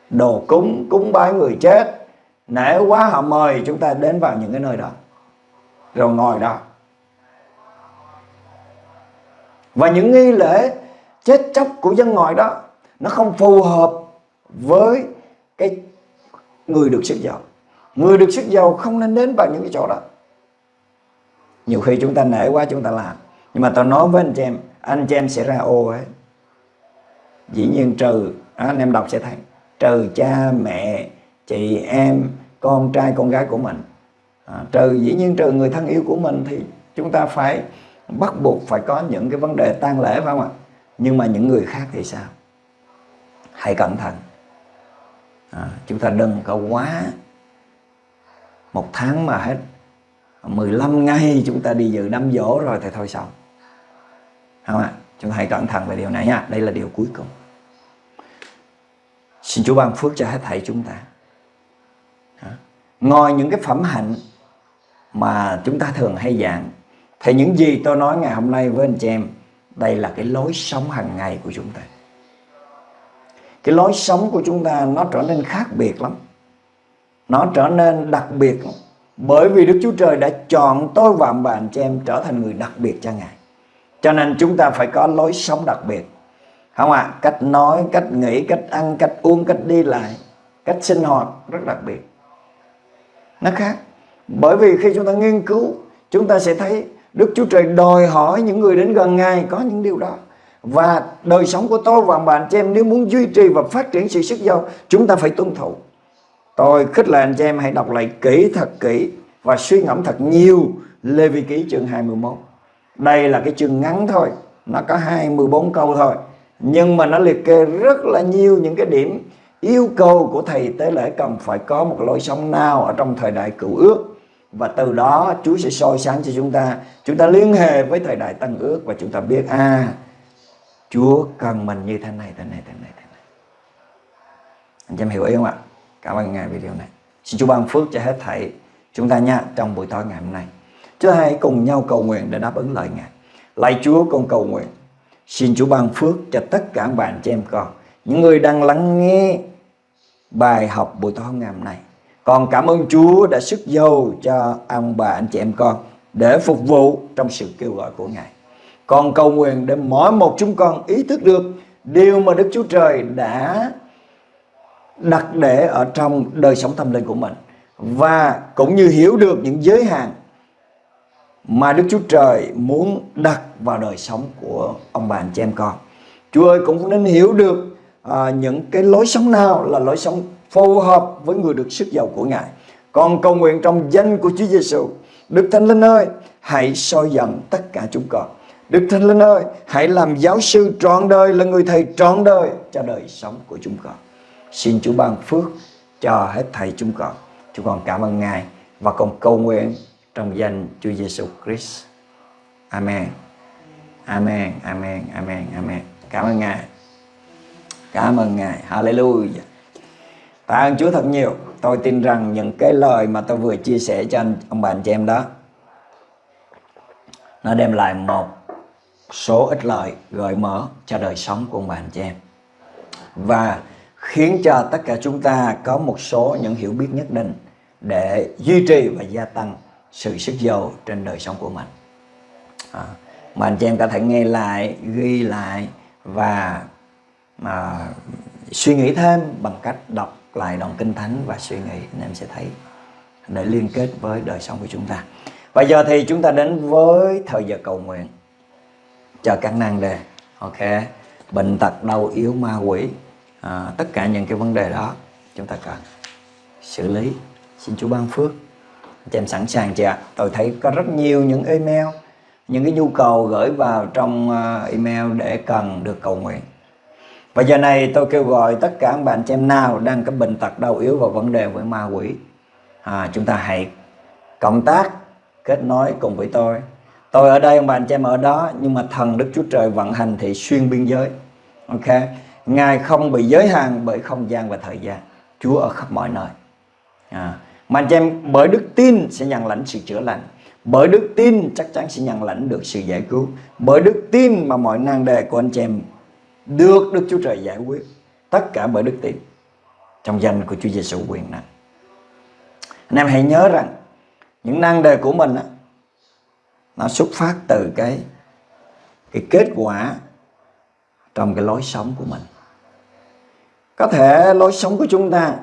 Đồ cúng, cúng bái người chết. Nể quá họ mời chúng ta đến vào những cái nơi đó rồi ngồi đó và những nghi lễ chết chóc của dân ngoại đó nó không phù hợp với cái người được sức giàu người được sức giàu không nên đến vào những cái chỗ đó nhiều khi chúng ta nể quá chúng ta làm. Nhưng mà tôi nói với anh chị em anh chị em sẽ ra ô ấy. Dĩ nhiên trừ à, anh em đọc sẽ thấy. Trừ cha mẹ chị em con trai con gái của mình. À, trừ dĩ nhiên trừ người thân yêu của mình thì chúng ta phải bắt buộc phải có những cái vấn đề tang lễ phải không ạ? Nhưng mà những người khác thì sao? Hãy cẩn thận. À, chúng ta đừng có quá một tháng mà hết 15 ngày chúng ta đi dự đám dỗ rồi thì thôi xong. Không ạ? Chúng ta hãy cẩn thận về điều này nha. Đây là điều cuối cùng. Xin Chúa ban phước cho hết thảy chúng ta. Ngoài những cái phẩm hạnh mà chúng ta thường hay giảng, thì những gì tôi nói ngày hôm nay với anh chị em, đây là cái lối sống hàng ngày của chúng ta. Cái lối sống của chúng ta nó trở nên khác biệt lắm. Nó trở nên đặc biệt lắm bởi vì Đức Chúa Trời đã chọn tôi và bạn cho chị em trở thành người đặc biệt cho Ngài. Cho nên chúng ta phải có lối sống đặc biệt. Không ạ à? cách nói, cách nghĩ, cách ăn, cách uống, cách đi lại, cách sinh hoạt rất đặc biệt. Nó khác. Bởi vì khi chúng ta nghiên cứu, chúng ta sẽ thấy Đức Chúa Trời đòi hỏi những người đến gần Ngài có những điều đó. Và đời sống của tôi và bạn chị em, nếu muốn duy trì và phát triển sự sức giàu, chúng ta phải tuân thủ tôi khích lệ anh chị em hãy đọc lại kỹ thật kỹ và suy ngẫm thật nhiều Lê Vi Ký chương 21 đây là cái chương ngắn thôi, nó có 24 câu thôi, nhưng mà nó liệt kê rất là nhiều những cái điểm yêu cầu của thầy tế lễ cần phải có một lối sống nào ở trong thời đại cựu ước. Và từ đó Chúa sẽ soi sáng cho chúng ta. Chúng ta liên hệ với thời đại tăng ước và chúng ta biết à Chúa cần mình như thế này thế này thế này thế này. Anh em hiểu ý không ạ? Cảm ơn ngài video này. Xin Chúa ban phước cho hết thảy chúng ta nha, trong buổi tối ngày hôm nay. Chúng ta hãy cùng nhau cầu nguyện để đáp ứng lời ngài. Lạy Chúa con cầu nguyện, xin Chúa ban phước cho tất cả bạn chị em con, những người đang lắng nghe bài học buổi tối ngày hôm nay. Còn cảm ơn Chúa đã sức dâu cho ông bà anh chị em con để phục vụ trong sự kêu gọi của Ngài. Con cầu nguyện để mỗi một chúng con ý thức được điều mà Đức Chúa Trời đã đặt để ở trong đời sống tâm linh của mình và cũng như hiểu được những giới hạn mà Đức Chúa Trời muốn đặt vào đời sống của ông bà anh chị em con. Chúa ơi cũng nên hiểu được à, những cái lối sống nào là lối sống phù hợp với người được sức giàu của Ngài. Con cầu nguyện trong danh của Chúa Giêsu, Đức Thánh Linh ơi, hãy soi dẫn tất cả chúng con. Đức Thánh Linh ơi, hãy làm giáo sư trọn đời là người thầy trọn đời cho đời sống của chúng con. Xin Chúa ban phước cho hết thầy chúng con. Chúng con cảm ơn Ngài và con cầu nguyện trong danh Chúa Giêsu Christ. Amen. Amen, amen, amen, amen. Cảm ơn Ngài. Cảm ơn Ngài. Hallelujah. Tạ ơn Chúa thật nhiều. Tôi tin rằng những cái lời mà tôi vừa chia sẻ cho anh, ông bà anh chị em đó nó đem lại một số ít lợi gợi mở cho đời sống của ông bà anh chị em và khiến cho tất cả chúng ta có một số những hiểu biết nhất định để duy trì và gia tăng sự sức giàu trên đời sống của mình. À, mà anh chị em có thể nghe lại ghi lại và mà suy nghĩ thêm bằng cách đọc lại đoạn kinh thánh và suy nghĩ anh em sẽ thấy để liên kết với đời sống của chúng ta. Và giờ thì chúng ta đến với thời giờ cầu nguyện. Cho các năng đề ok? Bệnh tật đau yếu ma quỷ à, tất cả những cái vấn đề đó chúng ta cần xử lý. Xin Chúa ban phước. Cho em sẵn sàng chưa tôi thấy có rất nhiều những email những cái nhu cầu gửi vào trong à, email để cần được cầu nguyện. Và giờ này tôi kêu gọi tất cả các bạn chị em nào đang có bệnh tật đau yếu và vấn đề với ma quỷ à, chúng ta hãy cộng tác kết nối cùng với tôi. Tôi ở đây ông bạn anh chị em ở đó nhưng mà thần Đức Chúa Trời vận hành thì xuyên biên giới. Ok? Ngài không bị giới hạn bởi không gian và thời gian. Chúa ở khắp mọi nơi. À, mà anh chị em bởi đức tin sẽ nhận lãnh sự chữa lành. Bởi đức tin chắc chắn sẽ nhận lãnh được sự giải cứu. Bởi đức tin mà mọi nan đề của anh chị em được Đức Chúa Trời giải quyết. Tất cả bởi đức tin trong danh của Chúa Giêsu quyền năng. Anh em hãy nhớ rằng những năng đề của mình á, nó xuất phát từ cái cái kết quả trong cái lối sống của mình có thể lối sống của chúng ta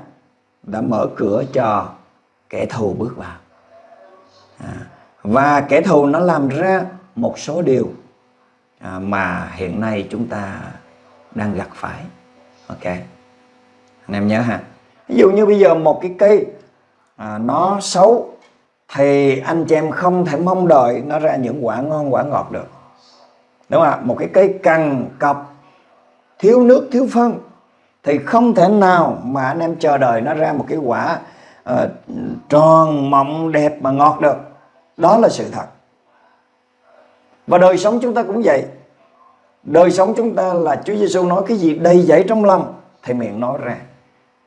đã mở cửa cho kẻ thù bước vào. À, và kẻ thù nó làm ra một số điều à, mà hiện nay chúng ta đang gặp phải. Ok. Anh em nhớ ha. Ví dụ như bây giờ một cái cây à, nó xấu thì anh chị em không thể mong đợi nó ra những quả ngon quả ngọt được. Đúng không ạ? Một cái cây cằn cọc thiếu nước thiếu phân thì không thể nào mà anh em chờ đợi nó ra một cái quả uh, tròn mọng đẹp mà ngọt được. Đó là sự thật. Và đời sống chúng ta cũng vậy. Đời sống chúng ta là Chúa Giêsu nói cái gì đầy dẫy trong lòng thì miệng nói ra.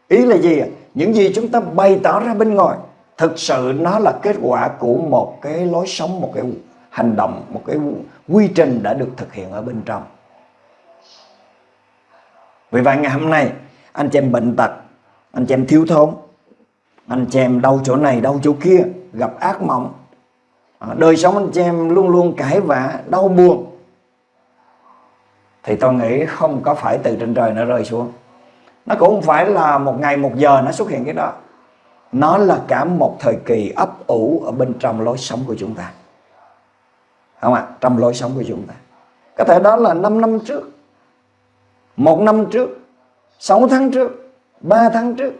Ý là gì ạ? Những gì chúng ta bày tỏ ra bên ngoài thực sự nó là kết quả của một cái lối sống một cái hành động một cái quy trình đã được thực hiện ở bên trong vì vậy ngày hôm nay anh chị em bệnh tật anh chị em thiếu thốn anh chị em đau chỗ này đau chỗ kia gặp ác mộng à, đời sống anh chị em luôn luôn cãi vã đau buồn thì tôi nghĩ không có phải từ trên trời nó rơi xuống. Nó cũng không phải là một ngày một giờ nó xuất hiện cái đó. Nó là cả một thời kỳ ấp ủ ở bên trong lối sống của chúng ta. Không ạ trong lối sống của chúng ta. Có thể đó là 5 năm trước một năm trước 6 tháng trước 3 tháng trước,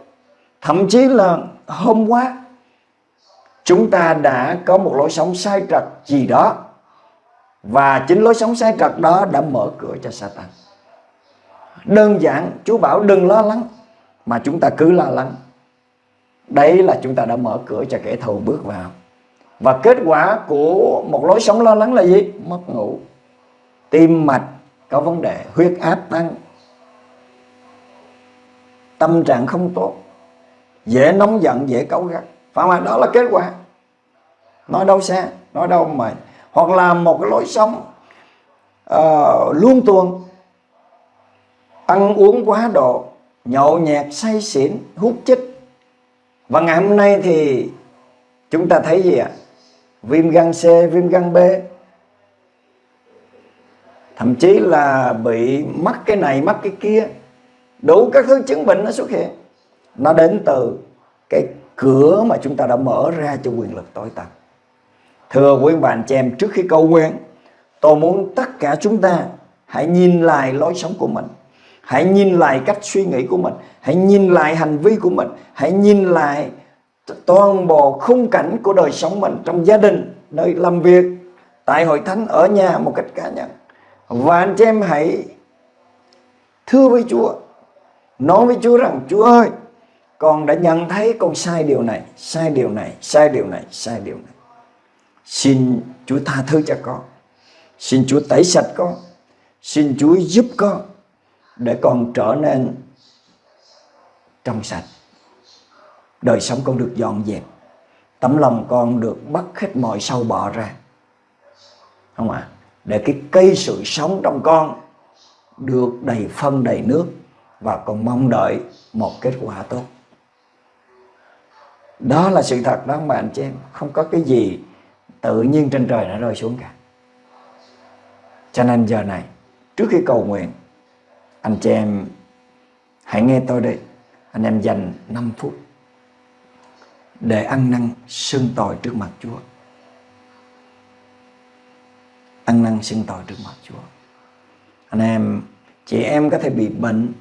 thậm chí là hôm qua, chúng ta đã có một lối sống sai trật gì đó. Và chính lối sống sai trật đó đã mở cửa cho Satan. Đơn giản, Chúa bảo đừng lo lắng, mà chúng ta cứ lo lắng. Đấy là chúng ta đã mở cửa cho kẻ thù bước vào. Và kết quả của một lối sống lo lắng là gì? Mất ngủ. Tim mạch có vấn đề, huyết áp tăng tâm trạng không tốt. Dễ nóng giận dễ cáu gắt. Phải không đó là kết quả. Nói đâu xa nói đâu mà hoặc là một cái lối sống ờ, uh, luôn tuồng. Ăn uống quá độ nhậu nhẹt say xỉn hút chích. Và ngày hôm nay thì chúng ta thấy gì ạ? Viêm gan C viêm gan B. Thậm chí là bị mắc cái này mắc cái kia đủ các thứ chứng bệnh nó xuất hiện. Nó đến từ cái cửa mà chúng ta đã mở ra cho quyền lực tối tăm. Thưa quý bạn chị em, trước khi cầu nguyện, tôi muốn tất cả chúng ta hãy nhìn lại lối sống của mình. Hãy nhìn lại cách suy nghĩ của mình. Hãy nhìn lại hành vi của mình. Hãy nhìn lại toàn bộ khung cảnh của đời sống mình trong gia đình, nơi làm việc, tại hội thánh, ở nhà một cách cá nhân. Và anh chị em hãy thưa với Chúa nói với Chúa rằng, Chúa ơi, con đã nhận thấy con sai điều này, sai điều này, sai điều này, sai điều này. Xin Chúa tha thứ cho con. Xin Chúa tẩy sạch con. Xin Chúa giúp con để con trở nên trong sạch. Đời sống con được dọn dẹp. Tấm lòng con được bắt hết mọi sâu bọ ra. Không ạ? À? để cái cây sự sống trong con được đầy phân, đầy nước và còn mong đợi một kết quả tốt. Đó là sự thật đó, mà anh chị em, không có cái gì tự nhiên trên trời nó rơi xuống cả. Cho nên giờ này, trước khi cầu nguyện, anh chị em hãy nghe tôi đây anh em dành 5 phút để ăn năn xưng tội trước mặt Chúa. Ăn năn xưng tội trước mặt Chúa. Anh em, chị em có thể bị bệnh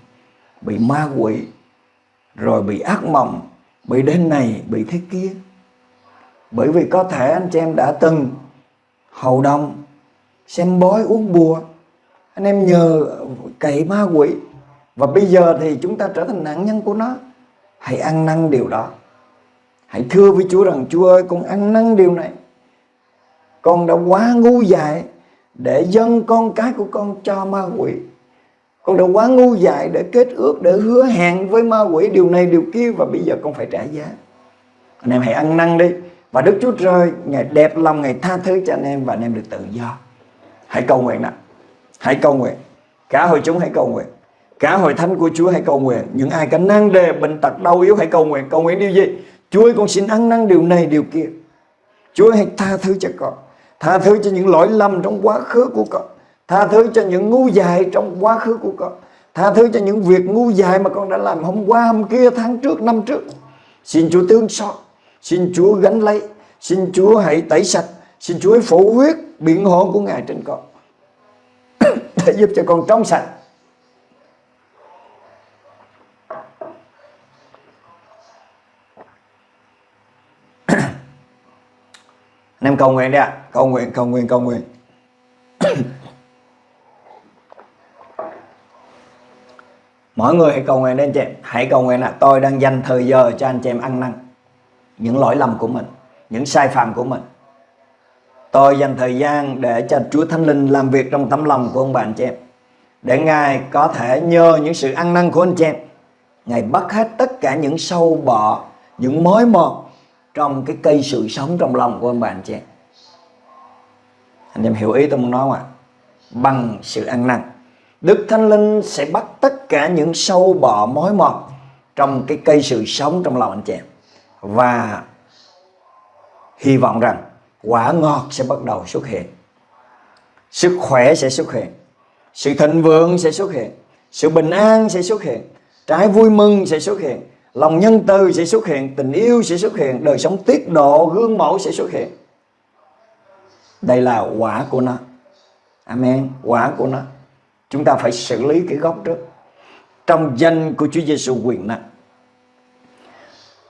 bị ma quỷ, rồi bị ác mộng, bị đến này bị thế kia. Bởi vì có thể anh chị em đã từng hầu đồng, xem bói uống bùa, anh em nhờ cậy ma quỷ. Và bây giờ thì chúng ta trở thành nạn nhân của nó. Hãy ăn năn điều đó. Hãy thưa với Chúa rằng, Chúa ơi, con ăn năn điều này. Con đã quá ngu dại để dâng con cái của con cho ma quỷ con đã quá ngu dại để kết ước, để hứa hẹn với ma quỷ. Điều này, điều kia, và bây giờ con phải trả giá. Anh em hãy ăn năn đi. Và Đức Chúa Trời, Ngài đẹp lòng, Ngài tha thứ cho anh em, và anh em được tự do. Hãy cầu nguyện nào hãy cầu nguyện. Cả hội chúng hãy cầu nguyện. Cả hội thánh của Chúa hãy cầu nguyện. Những ai có năng đề, bệnh tật, đau yếu hãy cầu nguyện. Cầu nguyện điều gì? Chúa ơi, con xin ăn năn điều này, điều kia. Chúa hãy tha thứ cho con. Tha thứ cho những lỗi lầm trong quá khứ của con. Tha thứ cho những ngu dại trong quá khứ của con. Tha thứ cho những việc ngu dại mà con đã làm hôm qua, hôm kia, tháng trước, năm trước. Xin Chúa tương xót. Xin Chúa gánh lấy. Xin Chúa hãy tẩy sạch. Xin Chúa hãy phủ huyết biện hộ của Ngài trên con. Để giúp cho con trong sạch. Anh em cầu nguyện đi ạ. Cầu nguyện cầu nguyện cầu nguyện. mỗi người hãy cầu nguyện đến anh chị em. Hãy cầu nguyện là tôi đang dành thời giờ cho anh chị em ăn năn. Những lỗi lầm của mình, những sai phạm của mình. Tôi dành thời gian để cho Chúa Thánh Linh làm việc trong tấm lòng của ông bà anh chị em. Để Ngài có thể nhờ những sự ăn năn của anh chị em. Ngài bắt hết tất cả những sâu bọ, Những mối mọt Trong cái cây sự sống trong lòng của ông bà anh chị em. Anh em hiểu ý tôi muốn nói không ạ? Bằng sự ăn năn. Đức Thánh Linh sẽ bắt tất cả những sâu bọ mối mọt Trong cái cây sự sống trong lòng anh chị em. Và hy vọng rằng quả ngọt sẽ bắt đầu xuất hiện. Sức khỏe sẽ xuất hiện. Sự thịnh vượng sẽ xuất hiện. Sự bình an sẽ xuất hiện. Trái vui mừng sẽ xuất hiện. Lòng nhân từ sẽ xuất hiện. Tình yêu sẽ xuất hiện. Đời sống tiết độ, gương mẫu sẽ xuất hiện. Đây là quả của nó. Amen. Quả của nó chúng ta phải xử lý cái gốc trước. Trong danh của Chúa Giêsu quyền năng,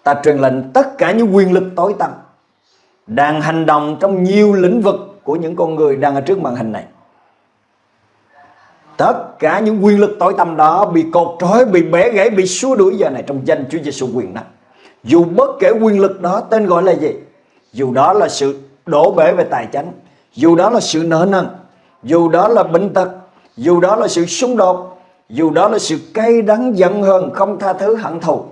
ta truyền lệnh tất cả những quyền lực tối tăm đang hành động trong nhiều lĩnh vực của những con người đang ở trước màn hình này. Tất cả những quyền lực tối tăm đó bị cột trói, bị bẻ gãy, bị xua đuổi giờ này trong danh Chúa Giêsu quyền năng. Dù bất kể quyền lực đó tên gọi là gì, dù đó là sự đổ bể về tài chánh, dù đó là sự nợ nần, dù đó là bệnh tật dù đó là sự xung đột, dù đó là sự cay đắng giận hờn không tha thứ hận thù,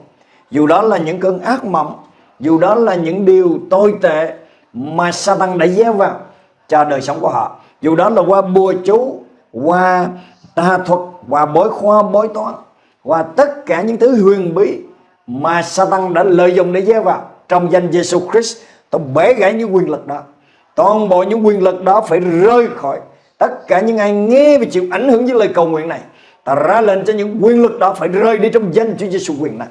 dù đó là những cơn ác mộng, dù đó là những điều tồi tệ mà Satan đã gieo vào cho đời sống của họ, dù đó là qua bùa chú, qua tà thuật, qua bói khoa bói toán, qua tất cả những thứ huyền bí mà Satan đã lợi dụng để gieo vào trong danh Jesus Christ. Tôi bể gãy những quyền lực đó, toàn bộ những quyền lực đó phải rơi khỏi tất cả những ai nghe và chịu ảnh hưởng với lời cầu nguyện này ta ra lệnh cho những quyền lực đó phải rơi đi trong danh Chúa Giêsu quyền này.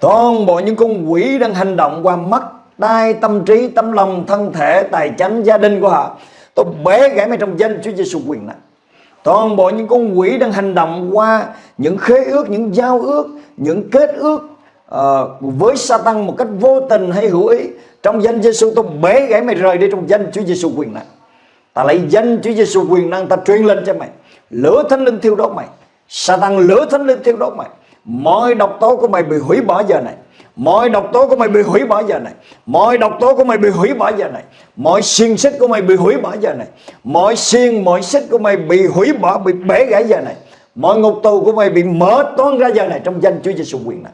Toàn bộ những con quỷ đang hành động qua mắt tai, tâm trí tâm lòng thân thể tài chánh gia đình của họ tôi bẻ gãy mày trong danh Chúa Giêsu quyền này. Toàn bộ những con quỷ đang hành động qua những khế ước những giao ước những kết ước uh, với Satan một cách vô tình hay hữu ý trong danh Giêsu tôi bế gãy mày rời đi trong danh Chúa Giêsu quyền năng ta lấy danh Chúa Giêsu quyền năng ta truyền lên cho mày. Lửa thánh linh thiêu đốt mày. Satan lửa thánh linh thiêu đốt mày. Mọi độc tố của mày bị hủy bỏ giờ này. Mọi độc tố của mày bị hủy bỏ giờ này. Mọi độc tố của mày bị hủy bỏ giờ này. Mọi xiên xích của mày bị hủy bỏ giờ này. Mọi xiên, mọi xích của mày bị hủy bỏ, bị bể gãy giờ này. Mọi ngục tù của mày bị mở toan ra giờ này Trong danh Chúa Giêsu quyền này.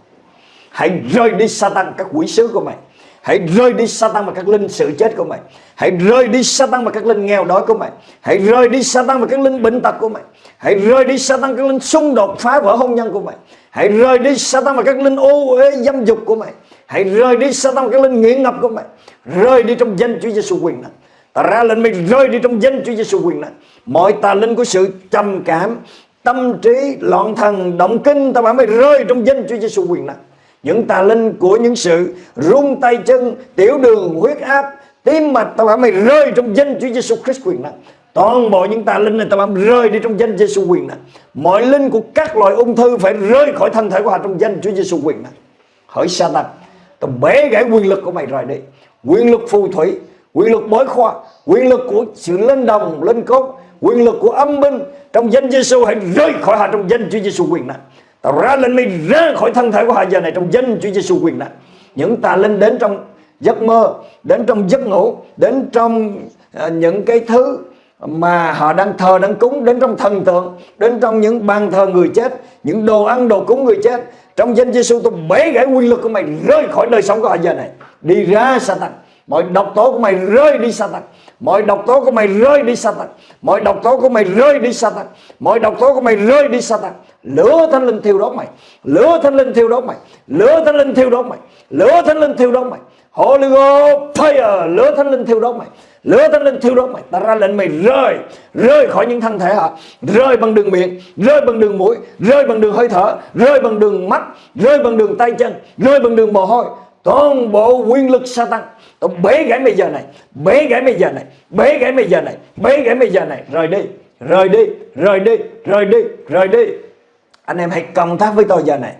Hãy rời đi Satan các quỷ sứ của mày. Hãy rơi đi Satan và các linh sự chết của mày. Hãy rơi đi Satan và các linh nghèo đói của mày. Hãy rơi đi Satan và các linh bệnh tật của mày. Hãy rơi đi Satan các linh xung đột phá vỡ hôn nhân của mày. Hãy rơi đi Satan và các linh ô uế dâm dục của mày. Hãy rơi đi Satan và các linh nghiện ngập của mày. Rơi đi trong danh Chúa Giêsu quyền năng Ta ra lệnh mày rơi đi trong danh Chúa Giêsu quyền năng Mọi tà linh của sự trầm cảm Tâm trí, loạn thần, động kinh Ta bảo mày rơi trong danh Chúa Giêsu quyền năng những tà linh của những sự rung tay chân, tiểu đường, huyết áp, tim mạch tao bảo mày rơi trong danh Chúa Giêsu Christ quyền năng. Toàn bộ những tà linh này tao bảo rơi đi trong danh Giêsu quyền năng. Mọi linh của các loại ung thư phải rơi khỏi thân thể của họ trong danh Chúa Giêsu quyền năng. Hỡi Satan, tao bẻ gãy quyền lực của mày rồi đi. Quyền lực phù thủy, quyền lực bói khoa, quyền lực của sự lên đồng lên cốt, quyền lực của âm binh, trong danh Giêsu hãy rơi khỏi họ trong danh Chúa Giêsu quyền năng. Tao ra lệnh mày ra khỏi thân thể của họ giờ này trong danh Chúa Giêsu quyền năng. Những tà linh đến trong giấc mơ, đến trong giấc ngủ, đến trong uh, những cái thứ mà họ đang thờ đang cúng đến trong thần tượng, đến trong những bàn thờ người chết, những đồ ăn đồ cúng người chết. Trong danh Giêsu tôi bẻ gãy quyền lực của mày rơi khỏi đời sống của họ giờ này. Đi ra Satan. Mọi độc tố của mày rơi đi Satan. Mọi độc tố của mày rơi đi Satan. Mọi độc tố của mày rơi đi Satan. Mọi độc tố của mày rơi đi Satan. Lửa thánh linh thiêu đốt mày. Lửa thánh linh thiêu đốt mày. Lửa thánh linh thiêu đốt mày. Lửa thánh linh thiêu đốt mày. Holy Ghost, fire, Lửa thánh linh thiêu đốt mày. Lửa thánh linh thiêu đốt mày. Ta ra lệnh mày rơi. Rơi khỏi những thân thể họ Rơi bằng đường miệng, Rơi bằng đường mũi, Rơi bằng đường hơi thở, Rơi bằng đường mắt, Rơi bằng đường tay chân, Rơi bằng đường mồ hôi toàn bộ quyền lực Satan. Tôi bế gãy bây giờ này, bế gãy bây giờ này, bế gãy bây giờ này, bế gãy bây giờ này. Rời đi rời đi rời đi rời đi rời đi. Anh em hãy cộng tác với tôi giờ này.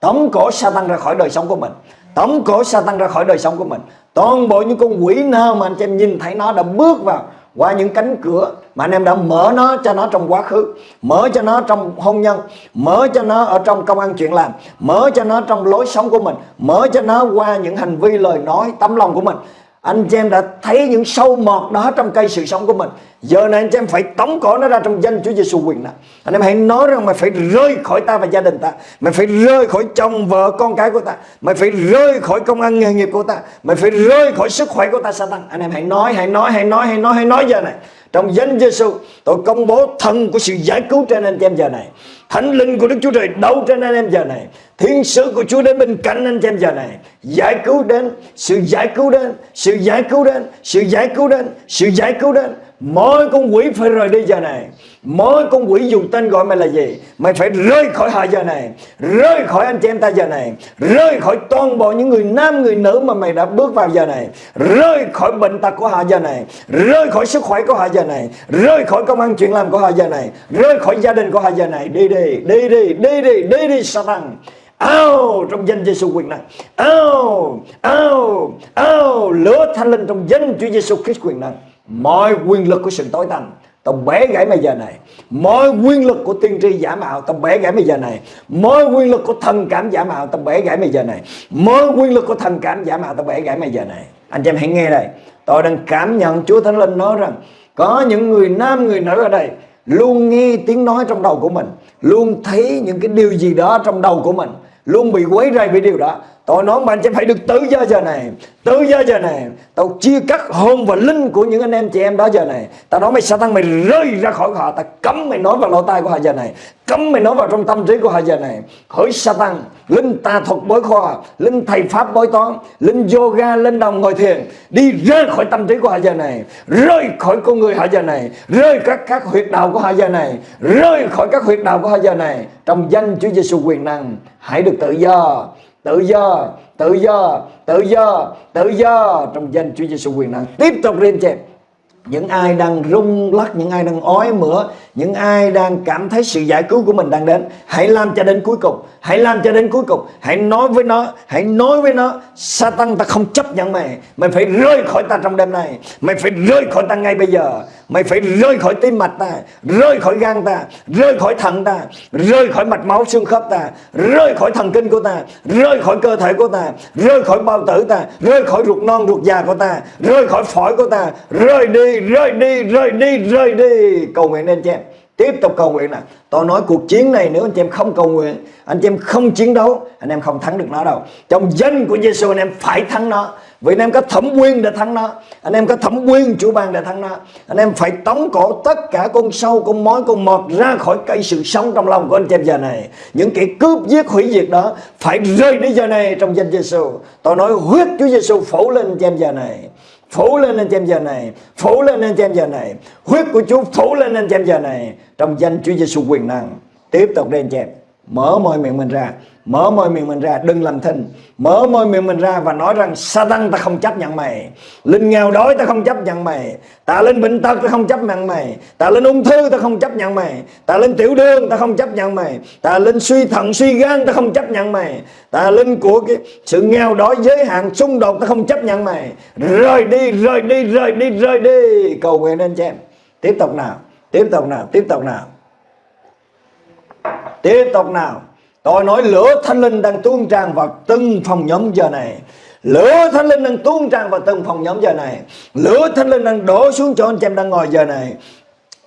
Tống cổ Satan ra khỏi đời sống của mình. Tống cổ Satan ra khỏi đời sống của mình. Toàn bộ những con quỷ nào mà anh em nhìn thấy nó đã bước vào qua những cánh cửa mà anh em đã mở nó cho nó trong quá khứ, mở cho nó trong hôn nhân, mở cho nó ở trong công ăn chuyện làm, mở cho nó trong lối sống của mình, mở cho nó qua những hành vi lời nói tấm lòng của mình. Anh chị em đã thấy những sâu mọt đó trong cây sự sống của mình. Giờ này anh chị em phải tống cổ nó ra trong danh Chúa Giêsu quyền năng anh em hãy nói rằng mày phải rơi khỏi ta và gia đình ta. Mày phải rơi khỏi chồng, vợ, con cái của ta. Mày phải rơi khỏi công ăn nghề nghiệp của ta. Mày phải rơi khỏi sức khỏe của ta, Satan. Anh em hãy nói hãy nói hãy nói hãy nói hãy nói giờ này trong danh Giêsu tôi công bố thần của sự giải cứu trên anh chị em giờ này. Thánh linh của Đức Chúa Trời đâu trên anh em giờ này. Thiên sứ của Chúa đến bên cạnh anh em giờ này. Giải cứu đến, Sự giải cứu đến, Sự giải cứu đến, Sự giải cứu đến, Sự giải cứu đến Mỗi con quỷ phải rời đi giờ này. Mỗi con quỷ dùng tên gọi mày là gì? Mày phải rơi khỏi họ giờ này. Rơi khỏi anh chị em ta giờ này. Rơi khỏi toàn bộ những người nam người nữ Mà mày đã bước vào giờ này. Rơi khỏi bệnh tật của họ giờ này. Rơi khỏi sức khỏe của họ giờ này. Rơi khỏi công ăn chuyện làm của họ giờ này. Rơi khỏi gia đình của họ giờ này. Đi đi đi đi đi đi đi đi Satan. Ao trong danh Giêsu quyền năng. Ao, ao, ao lửa thanh linh trong danh Chúa Giêsu Christ quyền năng. Mọi quyền lực của sự tối tăm. Tao bẻ gãy bây giờ này. Mọi quyền lực của tiên tri giả mạo Tao bẻ gãy bây giờ này. Mọi quyền lực của thần cảm giả mạo Tao bẻ gãy bây giờ này. Mọi quyền lực của thần cảm giả mạo Tao bẻ gãy bây giờ này. Anh chị em hãy nghe đây. Tôi đang cảm nhận Chúa Thánh Linh nói rằng, Có những người nam, người nữ ở đây Luôn nghe tiếng nói trong đầu của mình, Luôn thấy những cái điều gì đó trong đầu của mình, Luôn bị quấy rầy với điều đó. Tôi nói mà anh chị phải được tự do giờ này Tự do giờ này. Tao chia cắt hồn và linh của những anh em chị em đó giờ này. Tao nói mày, Satan mày rơi ra khỏi họ. Tao cấm mày nói vào lỗ tai của họ giờ này. Cấm mày nói vào trong tâm trí của họ giờ này. Hỡi Satan, Linh tà thuật bối khoa, Linh thầy pháp bói toán, Linh yoga, linh đồng ngồi thiền, Đi rơi khỏi tâm trí của họ giờ này. Rơi khỏi con người họ giờ này. Rơi các các huyệt đạo của họ giờ này. Rơi khỏi các huyệt đạo của họ giờ này. Trong danh Chúa Giêsu quyền năng, Hãy được tự do tự do tự do tự do tự do trong danh Chúa Giêsu quyền năng. Tiếp tục lên chém những ai đang rung lắc, những ai đang ói mửa, những ai đang cảm thấy sự giải cứu của mình đang đến, hãy làm cho đến cuối cùng. Hãy làm cho đến cuối cùng. Hãy nói với nó, hãy nói với nó, Satan, ta không chấp nhận mày. Mày phải rơi khỏi ta trong đêm này mày phải rơi khỏi ta ngay bây giờ mày phải rơi khỏi tim mạch ta, rơi khỏi gan ta, rơi khỏi thận ta, rơi khỏi mạch máu xương khớp ta, rơi khỏi thần kinh của ta, rơi khỏi cơ thể của ta, rơi khỏi bao tử ta, rơi khỏi ruột non, ruột già của ta, rơi khỏi phổi của ta. Rơi đi rơi đi rơi đi rơi đi. Cầu nguyện lên cho em. Tiếp tục cầu nguyện nè. Tôi nói cuộc chiến này nếu anh chị em không cầu nguyện, anh chị em không chiến đấu, anh em không thắng được nó đâu. Trong danh của Giêsu anh em phải thắng nó vì anh em có thẩm quyền để thắng nó. Anh em có thẩm quyền chủ ban để thắng nó. Anh em phải tống cổ tất cả con sâu, con mối, con mọt ra khỏi cây sự sống trong lòng của anh chị em giờ này. Những kẻ cướp giết hủy diệt đó Phải rơi đi giờ này trong danh Giêsu Tôi nói huyết Chúa Giêsu phủ lên anh chị em giờ này. Phủ lên anh chị em giờ này. Phủ lên anh chị em giờ này. Huyết của Chúa phủ lên anh chị em giờ này trong danh Chúa Giêsu quyền năng. Tiếp tục đi anh chị em mở môi miệng mình ra. Mở môi miệng mình ra, đừng làm thinh. Mở môi miệng mình ra và nói rằng, Satan, ta không chấp nhận mày. Linh nghèo đói, ta không chấp nhận mày. Ta lên bệnh tật, ta không chấp nhận mày. Ta lên ung thư, ta không chấp nhận mày. Ta lên tiểu đường, ta không chấp nhận mày. Ta lên suy thận, suy gan, ta không chấp nhận mày. Ta lên của cái sự nghèo đói, giới hạn, xung đột, ta không chấp nhận mày. Rời đi rời đi rời đi rời đi. Cầu nguyện anh chị em. Tiếp tục nào, tiếp tục nào, tiếp tục nào tiếp tục nào. Tôi nói lửa thánh linh đang tuôn tràn vào từng phòng nhóm giờ này. Lửa thánh linh đang tuôn tràn vào từng phòng nhóm giờ này. Lửa thánh linh đang đổ xuống cho anh chị em đang ngồi giờ này.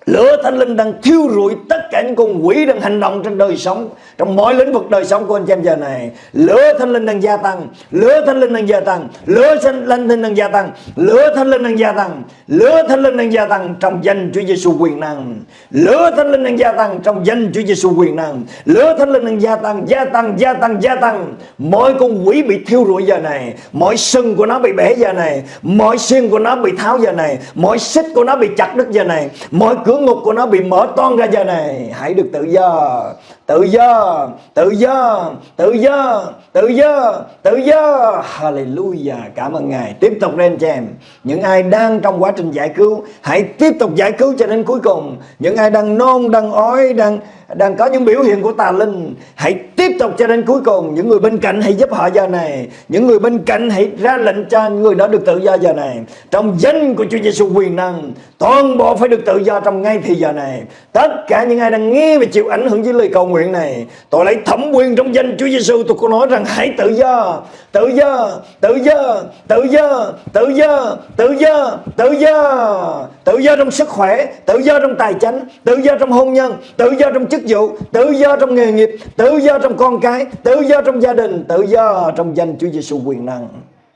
Lửa thánh linh đang thiêu rụi tất cả những con quỷ đang hành động trên đời sống Trong mọi lĩnh vực đời sống của anh chị em giờ này. Lửa thánh linh đang gia tăng Lửa thánh linh đang gia tăng Lửa thánh linh đang gia tăng Lửa thánh linh đang gia tăng Lửa thánh linh đang gia tăng trong danh Chúa Giêsu quyền năng. Lửa thánh linh đang gia tăng trong danh Chúa Giêsu quyền năng. Lửa thánh linh đang gia tăng Gia tăng, gia tăng, gia tăng. Mọi con quỷ bị thiêu rụi giờ này Mọi sừng của nó bị bể giờ này Mọi xương của nó bị tháo giờ này Mọi xích của nó bị chặt đứt giờ này Mọi cửa ngục của nó bị mở toan ra giờ này. Hãy được tự do tự do tự do tự do tự do tự do. Hallelujah. Cảm ơn ngài. Tiếp tục lên cho em. Những ai đang trong quá trình giải cứu, hãy tiếp tục giải cứu cho đến cuối cùng. Những ai đang nôn, đang ói, đang đang có những biểu hiện của tà linh, hãy tiếp tục cho đến cuối cùng. Những người bên cạnh hãy giúp họ giờ này. Những người bên cạnh hãy ra lệnh cho người đó được tự do giờ này. Trong danh của Chúa Giêsu quyền năng, toàn bộ phải được tự do trong ngay thì giờ này. Tất cả những ai đang nghe và chịu ảnh hưởng với lời cầu nguyện này Tôi lấy thẩm quyền trong danh Chúa Giêsu Tôi có nói rằng hãy tự do Tự do, tự do, tự do, tự do, tự do, tự do. Tự do trong sức khỏe, tự do trong tài chính Tự do trong hôn nhân, tự do trong chức vụ Tự do trong nghề nghiệp, tự do trong con cái Tự do trong gia đình, tự do trong danh Chúa Giêsu quyền năng.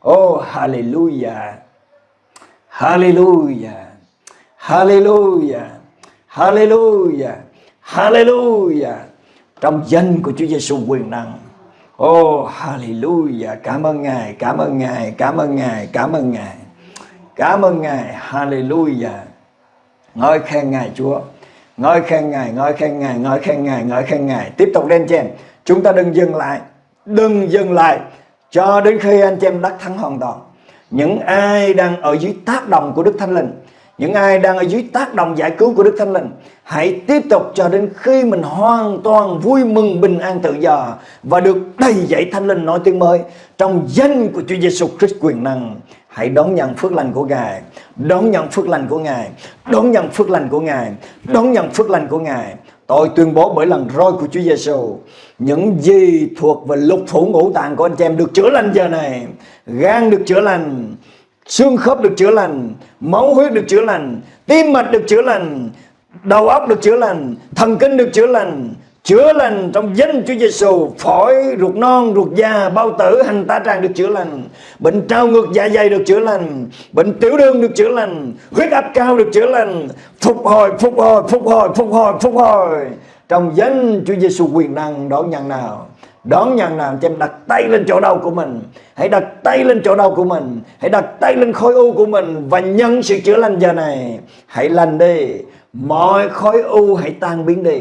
Oh hallelujah. Hallelujah. Hallelujah. Hallelujah. Hallelujah trong danh của Chúa Giêsu quyền năng. Oh hallelujah. Cảm ơn Ngài, Cảm ơn Ngài, Cảm ơn Ngài, Cảm ơn Ngài. Cảm ơn Ngài, Hallelujah. Ngợi khen Ngài, Chúa. Ngợi khen Ngài, Ngợi khen Ngài, Ngợi khen Ngài, Ngợi khen Ngài. Tiếp tục lên trên. Chúng ta đừng dừng lại, Đừng dừng lại Cho đến khi anh chị em đắc thắng hoàn toàn. Những ai đang ở dưới tác động của Đức Thánh Linh những ai đang ở dưới tác động giải cứu của Đức Thánh Linh Hãy tiếp tục cho đến khi mình hoàn toàn vui mừng bình an tự do Và được đầy dạy Thánh Linh nói tiếng mới Trong danh của Chúa Giêsu Christ quyền năng. Hãy đón nhận phước lành của Ngài Đón nhận phước lành của Ngài Đón nhận phước lành của Ngài Đón nhận phước lành của Ngài. Tôi tuyên bố bởi lần roi của Chúa Giêsu, những gì thuộc về lục phủ ngũ tạng của anh chị em được chữa lành giờ này, gan được chữa lành, xương khớp được chữa lành, máu huyết được chữa lành, tim mạch được chữa lành, đầu óc được chữa lành, thần kinh được chữa lành, chữa lành trong danh Chúa Giêsu, phổi, ruột non, ruột già, bao tử, hành tá tràng được chữa lành, bệnh trao ngược dạ dày được chữa lành, bệnh tiểu đường được chữa lành, huyết áp cao được chữa lành, phục hồi, phục hồi, phục hồi, phục hồi, phục hồi. Trong danh Chúa Giêsu quyền năng đón nhận nào? Đón nhận nào cho em đặt tay lên chỗ đau của mình. Hãy đặt tay lên chỗ đau của mình. Hãy đặt tay lên khối u của mình và nhân sự chữa lành giờ này. Hãy lành đi. Mọi khối u hãy tan biến đi.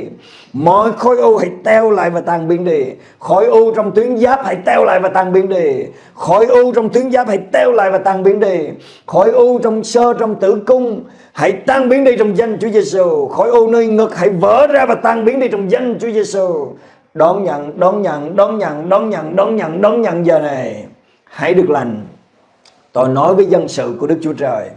Mọi khối u hãy teo lại và tan biến đi. Khối u trong tuyến giáp hãy teo lại và tan biến đi. Khối u trong tuyến giáp hãy teo lại và tan biến đi. Khối u trong sơ trong tử cung hãy tan biến đi trong danh Chúa Giêsu khối u nơi ngực hãy vỡ ra và tan biến đi trong danh Chúa Giêsu đón nhận đón nhận đón nhận đón nhận đón nhận đón nhận giờ này. Hãy được lành. Tôi nói với dân sự của Đức Chúa Trời.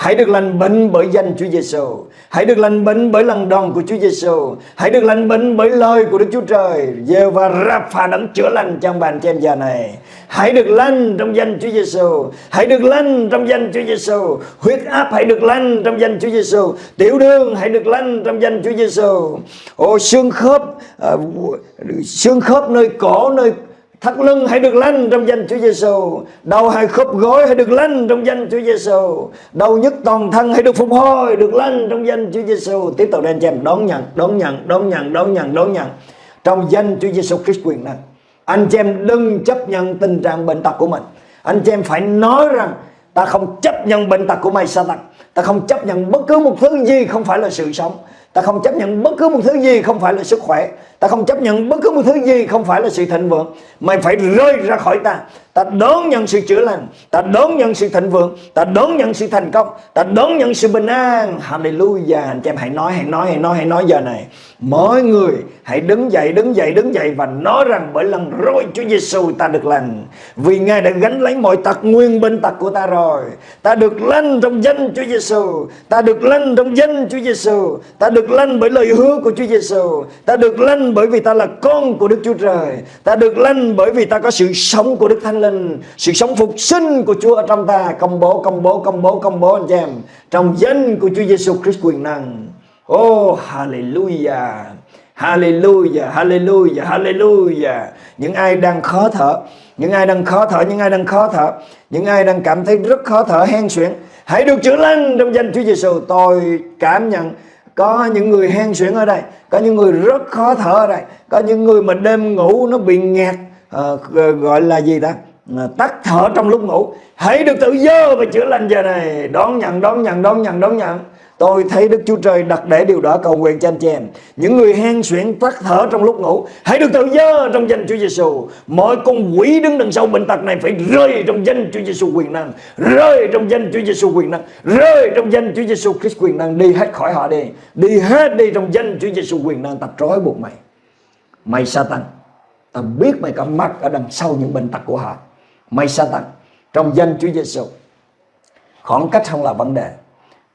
Hãy được lành bệnh bởi danh Chúa Giêsu. Hãy được lành bệnh bởi lần đòn của Chúa Giêsu. Hãy được lành bệnh bởi lời của Đức Chúa Trời. Giê và Rapha đấng chữa lành trong bàn trên giờ này. Hãy được lành trong danh Chúa Giêsu. Hãy được lành trong danh Chúa Giêsu. Huyết áp hãy được lành trong danh Chúa Giêsu. Tiểu đường hãy được lành trong danh Chúa Giêsu. Ô xương khớp à, xương khớp nơi cổ nơi thắt lưng hãy được lanh trong danh Chúa Giêsu đầu hai khớp gối hãy được lanh trong danh Chúa Giêsu đầu nhức toàn thân hãy được phục hồi, được lanh trong danh Chúa Giêsu tiếp tục anh em, đón nhận đón nhận đón nhận đón nhận đón nhận. Trong danh Chúa Giêsu Christ quyền năng. Anh chị em đừng chấp nhận tình trạng bệnh tật của mình. Anh chị em phải nói rằng, ta không chấp nhận bệnh tật của mày sa tăng ta không chấp nhận bất cứ một thứ gì không phải là sự sống ta không chấp nhận bất cứ một thứ gì không phải là sức khỏe. Ta không chấp nhận bất cứ một thứ gì không phải là sự thịnh vượng. Mày phải rơi ra khỏi ta ta đón nhận sự chữa lành, ta đón nhận sự thịnh vượng, ta đón nhận sự thành công, ta đón nhận sự bình an. Hallelujah. Anh chị em hãy nói hãy nói hãy nói hãy nói giờ này. Mỗi người hãy đứng dậy đứng dậy đứng dậy và nói rằng bởi lần rồi Chúa Giêsu ta được lành. Vì ngài đã gánh lấy mọi tật nguyên bệnh tật của ta rồi. Ta được lành trong danh Chúa Giêsu ta được lành trong danh Chúa Giêsu ta được lành bởi lời hứa của Chúa Giêsu ta được lành bởi vì ta là con của Đức Chúa Trời. Ta được lành bởi vì ta có sự sống của Đức Thánh Linh sự sống phục sinh của Chúa ở trong ta công bố công bố công bố công bố anh chị em trong danh của Chúa Giêsu Christ quyền năng oh hallelujah Hallelujah, hallelujah, hallelujah. Những ai đang khó thở, những ai đang khó thở, những ai đang khó thở, những ai đang cảm thấy rất khó thở hen suyễn, hãy được chữa lành trong danh Chúa Giêsu. Tôi cảm nhận có những người hen suyễn ở đây, có những người rất khó thở ở đây, có những người mà đêm ngủ nó bị nghẹt, à, gọi là gì ta? Tắt thở trong lúc ngủ hãy được tự do và chữa lành giờ này đón nhận đón nhận đón nhận đón nhận Tôi thấy Đức Chúa Trời đặt để điều đó cầu nguyện cho anh chị em. Những người hen suyễn tắt thở trong lúc ngủ, hãy được tự do trong danh Chúa Giêsu. Mọi con quỷ đứng đằng sau bệnh tật này phải rơi trong danh Chúa Giêsu quyền năng, rơi trong danh Chúa Giêsu quyền năng, rơi trong danh Chúa Giêsu Christ quyền năng đi hết khỏi họ đi. Đi hết đi trong danh Chúa Giêsu quyền năng tập trói buộc mày. Mày Satan, ta biết mày có mặt ở đằng sau những bệnh tật của họ. Mày Satan, trong danh Chúa Giêsu. Khoảng cách không là vấn đề.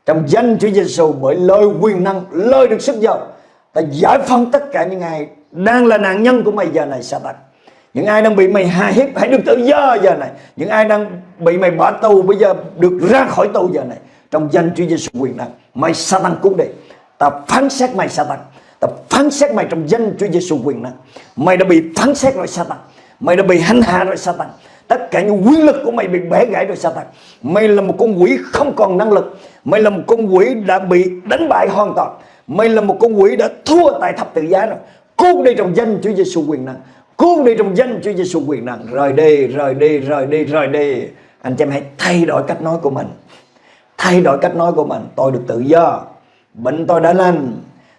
Trong danh Chúa Giêsu bởi lời quyền năng lời được sức giàu ta giải phóng tất cả những ai đang là nạn nhân của mày giờ này Satan những ai đang bị mày hà hiếp hãy được tự do giờ này. Những ai đang bị mày bỏ tù bây giờ được ra khỏi tù giờ này. Trong danh Chúa Giêsu quyền năng mày Satan cũng đi. Ta phán xét mày Satan ta phán xét mày trong danh Chúa Giêsu quyền năng. Mày đã bị phán xét rồi Satan mày đã bị hành hạ rồi Satan tất cả những quyền lực của mày bị bẻ gãy rồi Satan mày là một con quỷ không còn năng lực. Mày là một con quỷ đã bị đánh bại hoàn toàn. Mày là một con quỷ đã thua tại thập tự giá rồi. Cuốn đi trong danh Chúa Giêsu quyền năng. Cuốn đi trong danh Chúa Giêsu quyền năng. Rời đi, rời đi, rời đi, rời đi. Anh chị em hãy thay đổi cách nói của mình. Thay đổi cách nói của mình. Tôi được tự do. Bệnh tôi đã lành.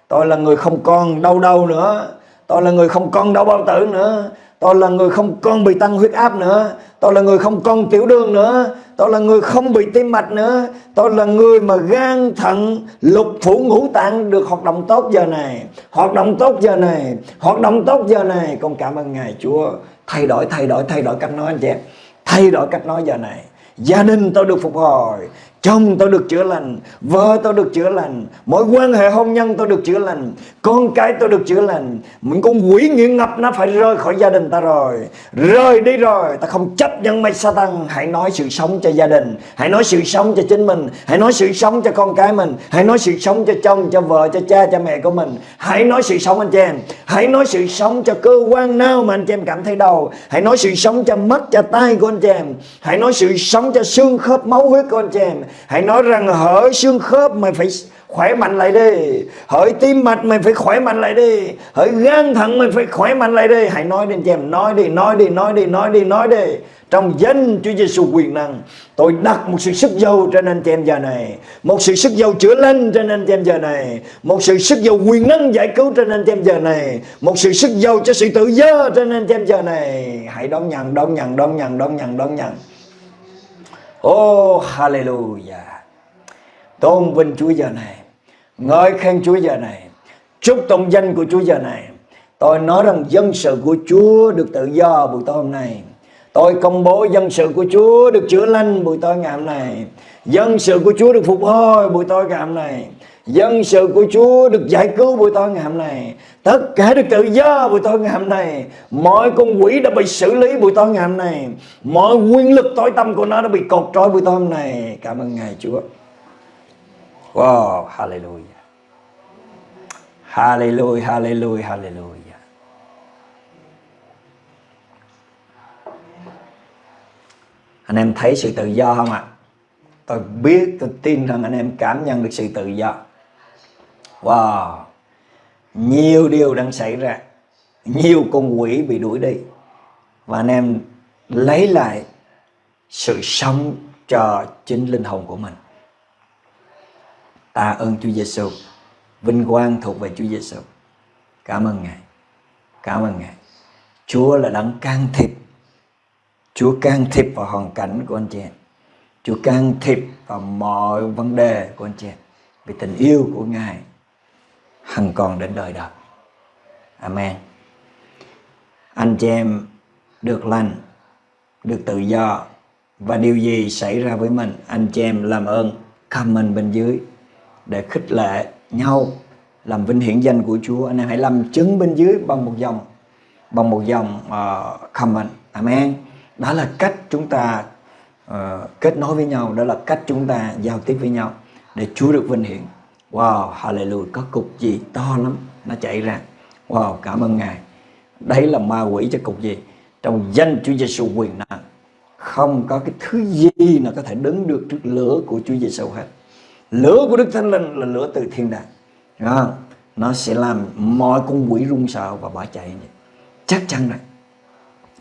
Tôi là người không còn đau đau nữa. Tôi là người không còn đau bao tử nữa. Tôi là người không còn bị tăng huyết áp nữa. Tôi là người không còn tiểu đường nữa. Tôi là người không bị tim mạch nữa. Tôi là người mà gan thận lục phủ ngũ tạng được hoạt động tốt giờ này. Hoạt động tốt giờ này. Hoạt động tốt giờ này. Con cảm ơn Ngài Chúa. Thay đổi, thay đổi, thay đổi cách nói anh chị em. Thay đổi cách nói giờ này. Gia đình tôi được phục hồi. Chồng tôi được chữa lành Vợ tôi được chữa lành Mọi quan hệ hôn nhân tôi được chữa lành Con cái tôi được chữa lành. Những con quỷ nghiện ngập nó phải rơi khỏi gia đình ta rồi. Rơi đi rồi Ta không chấp nhận mày tăng Hãy nói sự sống cho gia đình Hãy nói sự sống cho chính mình Hãy nói sự sống cho con cái mình Hãy nói sự sống cho chồng, cho vợ, cho cha, cho mẹ của mình. Hãy nói sự sống anh chị em Hãy nói sự sống cho cơ quan nào mà anh chị em cảm thấy đau. Hãy nói sự sống cho mắt, cho tay của anh chị em. Hãy nói sự sống cho xương khớp máu huyết của anh chị em. Hãy nói rằng hỡi xương khớp mày phải khỏe mạnh lại đi. Hỡi tim mạch mày phải khỏe mạnh lại đi. Hỡi gan thận mày phải khỏe mạnh lại đi. Hãy nói đi anh chị em Nói đi, nói đi, nói đi, nói đi, nói đi. Trong danh Chúa Giêsu quyền năng Tôi đặt một sự sức giàu trên anh chị em giờ này. Một sự sức giàu chữa lành trên anh chị em giờ này. Một sự sức giàu quyền năng giải cứu trên anh chị em giờ này. Một sự sức giàu cho sự tự do trên anh chị em giờ này. Hãy đón nhận, đón nhận, đón nhận, đón nhận, đón nhận. Oh hallelujah. Tôn vinh Chúa giờ này. Ngợi khen Chúa giờ này. Chúc tụng danh của Chúa giờ này. Tôi nói rằng dân sự của Chúa được tự do buổi tối hôm nay. Tôi công bố dân sự của Chúa được chữa lành buổi tối ngày hôm nay. Dân sự của Chúa được phục hồi buổi tối ngày hôm nay. Dân sự của Chúa được giải cứu buổi tối ngày hôm nay. Tất cả được tự do buổi tối ngày hôm nay. Mọi con quỷ đã bị xử lý buổi tối ngày hôm nay. Mọi nguyên lực tối tâm của nó đã bị cột trói buổi tối hôm nay. Cảm ơn Ngài Chúa. Wow, hallelujah. Hallelujah, hallelujah, hallelujah. Anh em thấy sự tự do không ạ? Tôi biết, tôi tin rằng anh em cảm nhận được sự tự do. Wow. Nhiều điều đang xảy ra. Nhiều con quỷ bị đuổi đi. Và anh em lấy lại sự sống cho chính linh hồn của mình. Tạ ơn Chúa Giêsu Vinh quang thuộc về Chúa Giêsu Cảm ơn Ngài. Cảm ơn Ngài. Chúa là đấng can thiệp. Chúa can thiệp vào hoàn cảnh của anh chị em. Chúa can thiệp vào mọi vấn đề của anh chị em. Vì tình yêu của Ngài hằng còn đến đời đời. Amen. Anh chị em được lành, được tự do và điều gì xảy ra với mình, anh chị em làm ơn comment bên dưới để khích lệ nhau làm vinh hiển danh của Chúa. Anh em hãy làm chứng bên dưới bằng một dòng bằng một dòng ờ, uh, comment. Amen. Đó là cách chúng ta uh, kết nối với nhau, đó là cách chúng ta giao tiếp với nhau để Chúa được vinh hiển. Wow, hallelujah, có cục gì to lắm nó chạy ra. Wow, cảm ơn Ngài. Đấy là ma quỷ cho cục gì? Trong danh Chúa Giêsu quyền năng. Không có cái thứ gì nào có thể đứng được trước lửa của Chúa Giêsu hết. Lửa của Đức Thánh Linh là lửa từ thiên đàng. À, nó sẽ làm mọi con quỷ run sợ và bỏ chạy. Chắc chắn rồi.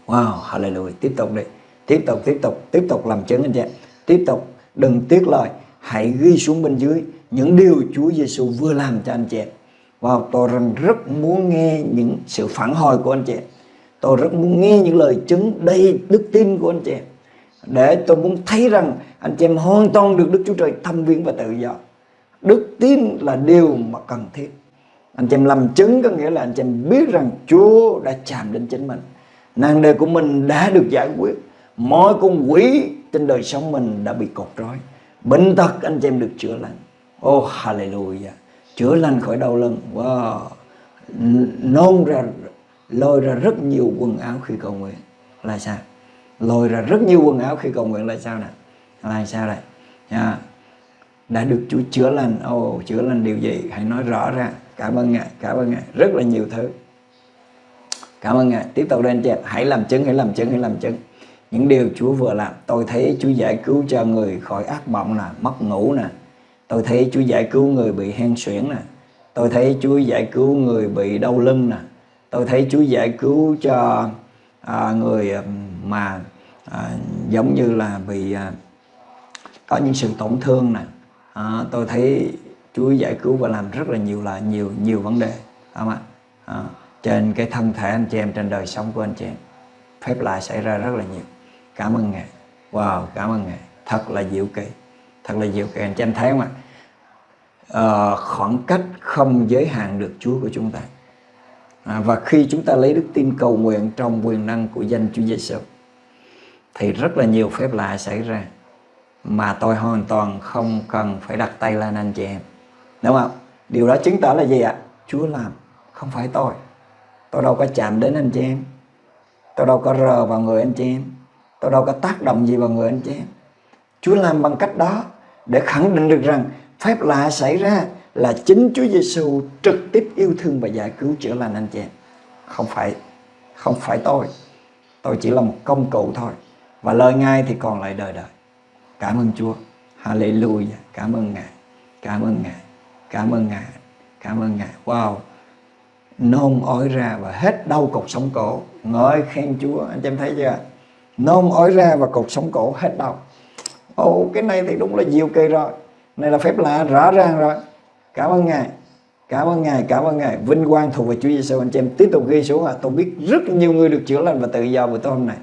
Wow, hallelujah. Tiếp tục đi. Tiếp tục, tiếp tục, tiếp tục làm chứng anh chị. Tiếp tục, đừng tiếc lời. Hãy ghi xuống bên dưới những điều Chúa Giêsu vừa làm cho anh chị em. Và tôi rằng rất muốn nghe những sự phản hồi của anh chị em. Tôi rất muốn nghe những lời chứng đầy đức tin của anh chị em. Để tôi muốn thấy rằng anh chị em hoàn toàn được Đức Chúa Trời thâm viếng và tự do. Đức tin là điều mà cần thiết. Anh chị em làm chứng có nghĩa là anh chị em biết rằng Chúa đã chạm đến chính mình. Nàng đề của mình đã được giải quyết. Mọi con quỷ trên đời sống mình đã bị cột trói. Bệnh tật anh chị em được chữa lành. Oh hallelujah. Chữa lành khỏi đau lưng. Wow. Nôn ra lôi ra rất nhiều quần áo khi cầu nguyện. Là sao? Lôi ra rất nhiều quần áo khi cầu nguyện là sao nè? Là sao đây? Yeah. Đã được Chúa chữa lành. Oh, chữa lành điều gì? Hãy nói rõ ra. Cảm ơn Ngài, cảm ơn Ngài. Rất là nhiều thứ. Cảm ơn Ngài. Tiếp tục lên chị Hãy làm chứng, hãy làm chứng, hãy làm chứng. Những điều Chúa vừa làm. Tôi thấy Chúa giải cứu cho người khỏi ác mộng nè, mất ngủ nè. Tôi thấy Chúa giải cứu người bị hen suyễn nè. Tôi thấy Chúa giải cứu người bị đau lưng nè. Tôi thấy Chúa giải cứu cho à, người à, mà à, giống như là bị à, có những sự tổn thương nè. À, tôi thấy Chúa giải cứu và làm rất là nhiều là nhiều nhiều vấn đề không ạ à, trên cái thân thể anh chị em trên đời sống của anh chị em phép lạ xảy ra rất là nhiều cảm ơn ngài wow cảm ơn ngài thật là diệu kỳ thật là diệu kỳ anh chị em thấy không ạ? À, khoảng cách không giới hạn được Chúa của chúng ta. À, và khi chúng ta lấy đức tin cầu nguyện trong quyền năng của danh Chúa Giêsu thì rất là nhiều phép lạ xảy ra. Mà tôi hoàn toàn không cần phải đặt tay lên anh chị em. Đúng không? Điều đó chứng tỏ là gì ạ? Chúa làm không phải tôi. Tôi đâu có chạm đến anh chị em. Tôi đâu có rờ vào người anh chị em. Tôi đâu có tác động gì vào người anh chị em. Chúa làm bằng cách đó để khẳng định được rằng phép lạ xảy ra là chính Chúa Giêsu trực tiếp yêu thương và giải cứu chữa lành anh chị em. Không phải không phải tôi. Tôi chỉ là một công cụ thôi. Và lời Ngài thì còn lại đời đời. Cảm ơn Chúa. Hallelujah. Cảm ơn Ngài. Cảm ơn Ngài. Cảm ơn ngài. Cảm ơn ngài. Wow. Nôn ói ra và hết đau cột sống cổ. Ngợi khen chúa. Anh chị em thấy chưa? Nôn ói ra và cột sống cổ, hết đau ồ cái này thì đúng là diệu kỳ rồi. Này là phép lạ rõ ràng rồi. Cảm ơn ngài. Cảm ơn ngài cảm ơn ngài. Vinh quang thuộc về chúa giêsu anh chị em tiếp tục ghi xuống à tôi biết rất nhiều người được chữa lành và tự do buổi tối hôm nay.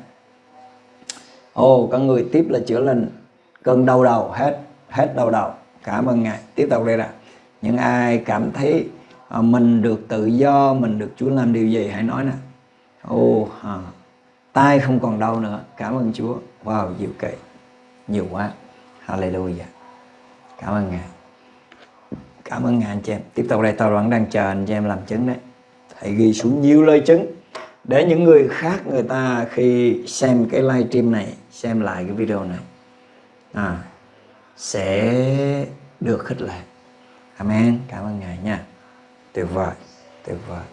Ồ có người tiếp là chữa lành. Cơn đau đầu hết hết đau đầu. Cảm ơn ngài. Tiếp tục đây nè. Những ai cảm thấy à, mình được tự do mình được Chúa làm điều gì hãy nói nè. Ô à, tay không còn đau nữa. Cảm ơn Chúa. Wow diệu kỳ nhiều quá hallelujah cảm ơn ngài cảm ơn ngài anh chị em tiếp tục đây tôi vẫn đang chờ anh chị em làm chứng đấy hãy ghi xuống nhiều lời chứng để những người khác người ta khi xem cái live stream này xem lại cái video này à, sẽ được khích lệ Amen. Cảm ơn Ngài nha. Tuyệt vời, tuyệt vời,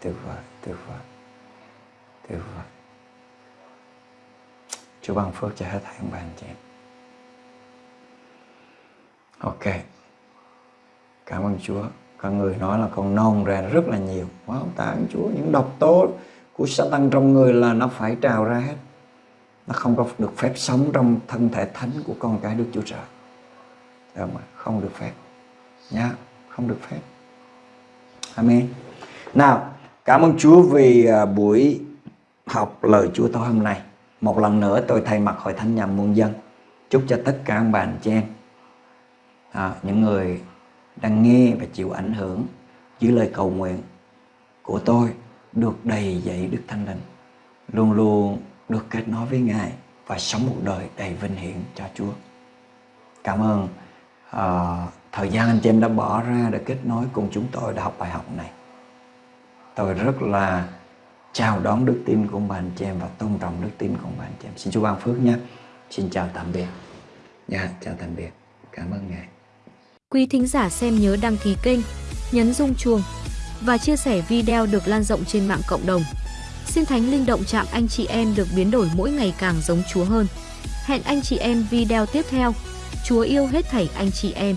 tuyệt vời, tuyệt vời, tuyệt vời. Chúa ban phước cho hết thảy ông bà anh chị em. Ok. Cảm ơn Chúa. con người nói là con nôn ra rất là nhiều. Wow, tạ ơn Chúa. Những độc tố của Satan trong người là nó phải trào ra hết. Nó không có được phép sống trong thân thể thánh của con cái Đức Chúa Trời. Được không? Không được phép nha không được phép amen nào cảm ơn Chúa vì à, buổi học lời Chúa tối hôm nay một lần nữa tôi thay mặt hội thánh nhà muôn dân chúc cho tất cả các bạn chị em à, những người đang nghe và chịu ảnh hưởng dưới lời cầu nguyện của tôi được đầy dạy Đức Thánh Linh luôn luôn được kết nối với Ngài và sống một đời đầy vinh hiển cho Chúa. Cảm ơn uh, thời gian anh chị em đã bỏ ra để kết nối cùng chúng tôi để học bài học này. Tôi rất là chào đón đức tin của bạn chị em và tôn trọng đức tin của bạn chị em. Xin chúa ban phước nhé. Xin chào tạm biệt. Dạ chào tạm biệt. Cảm ơn ngài quý thính giả xem nhớ đăng ký kênh, nhấn rung chuông và chia sẻ video được lan rộng trên mạng cộng đồng. Xin thánh linh động chạm anh chị em được biến đổi mỗi ngày càng giống chúa hơn. Hẹn anh chị em video tiếp theo. Chúa yêu hết thảy anh chị em.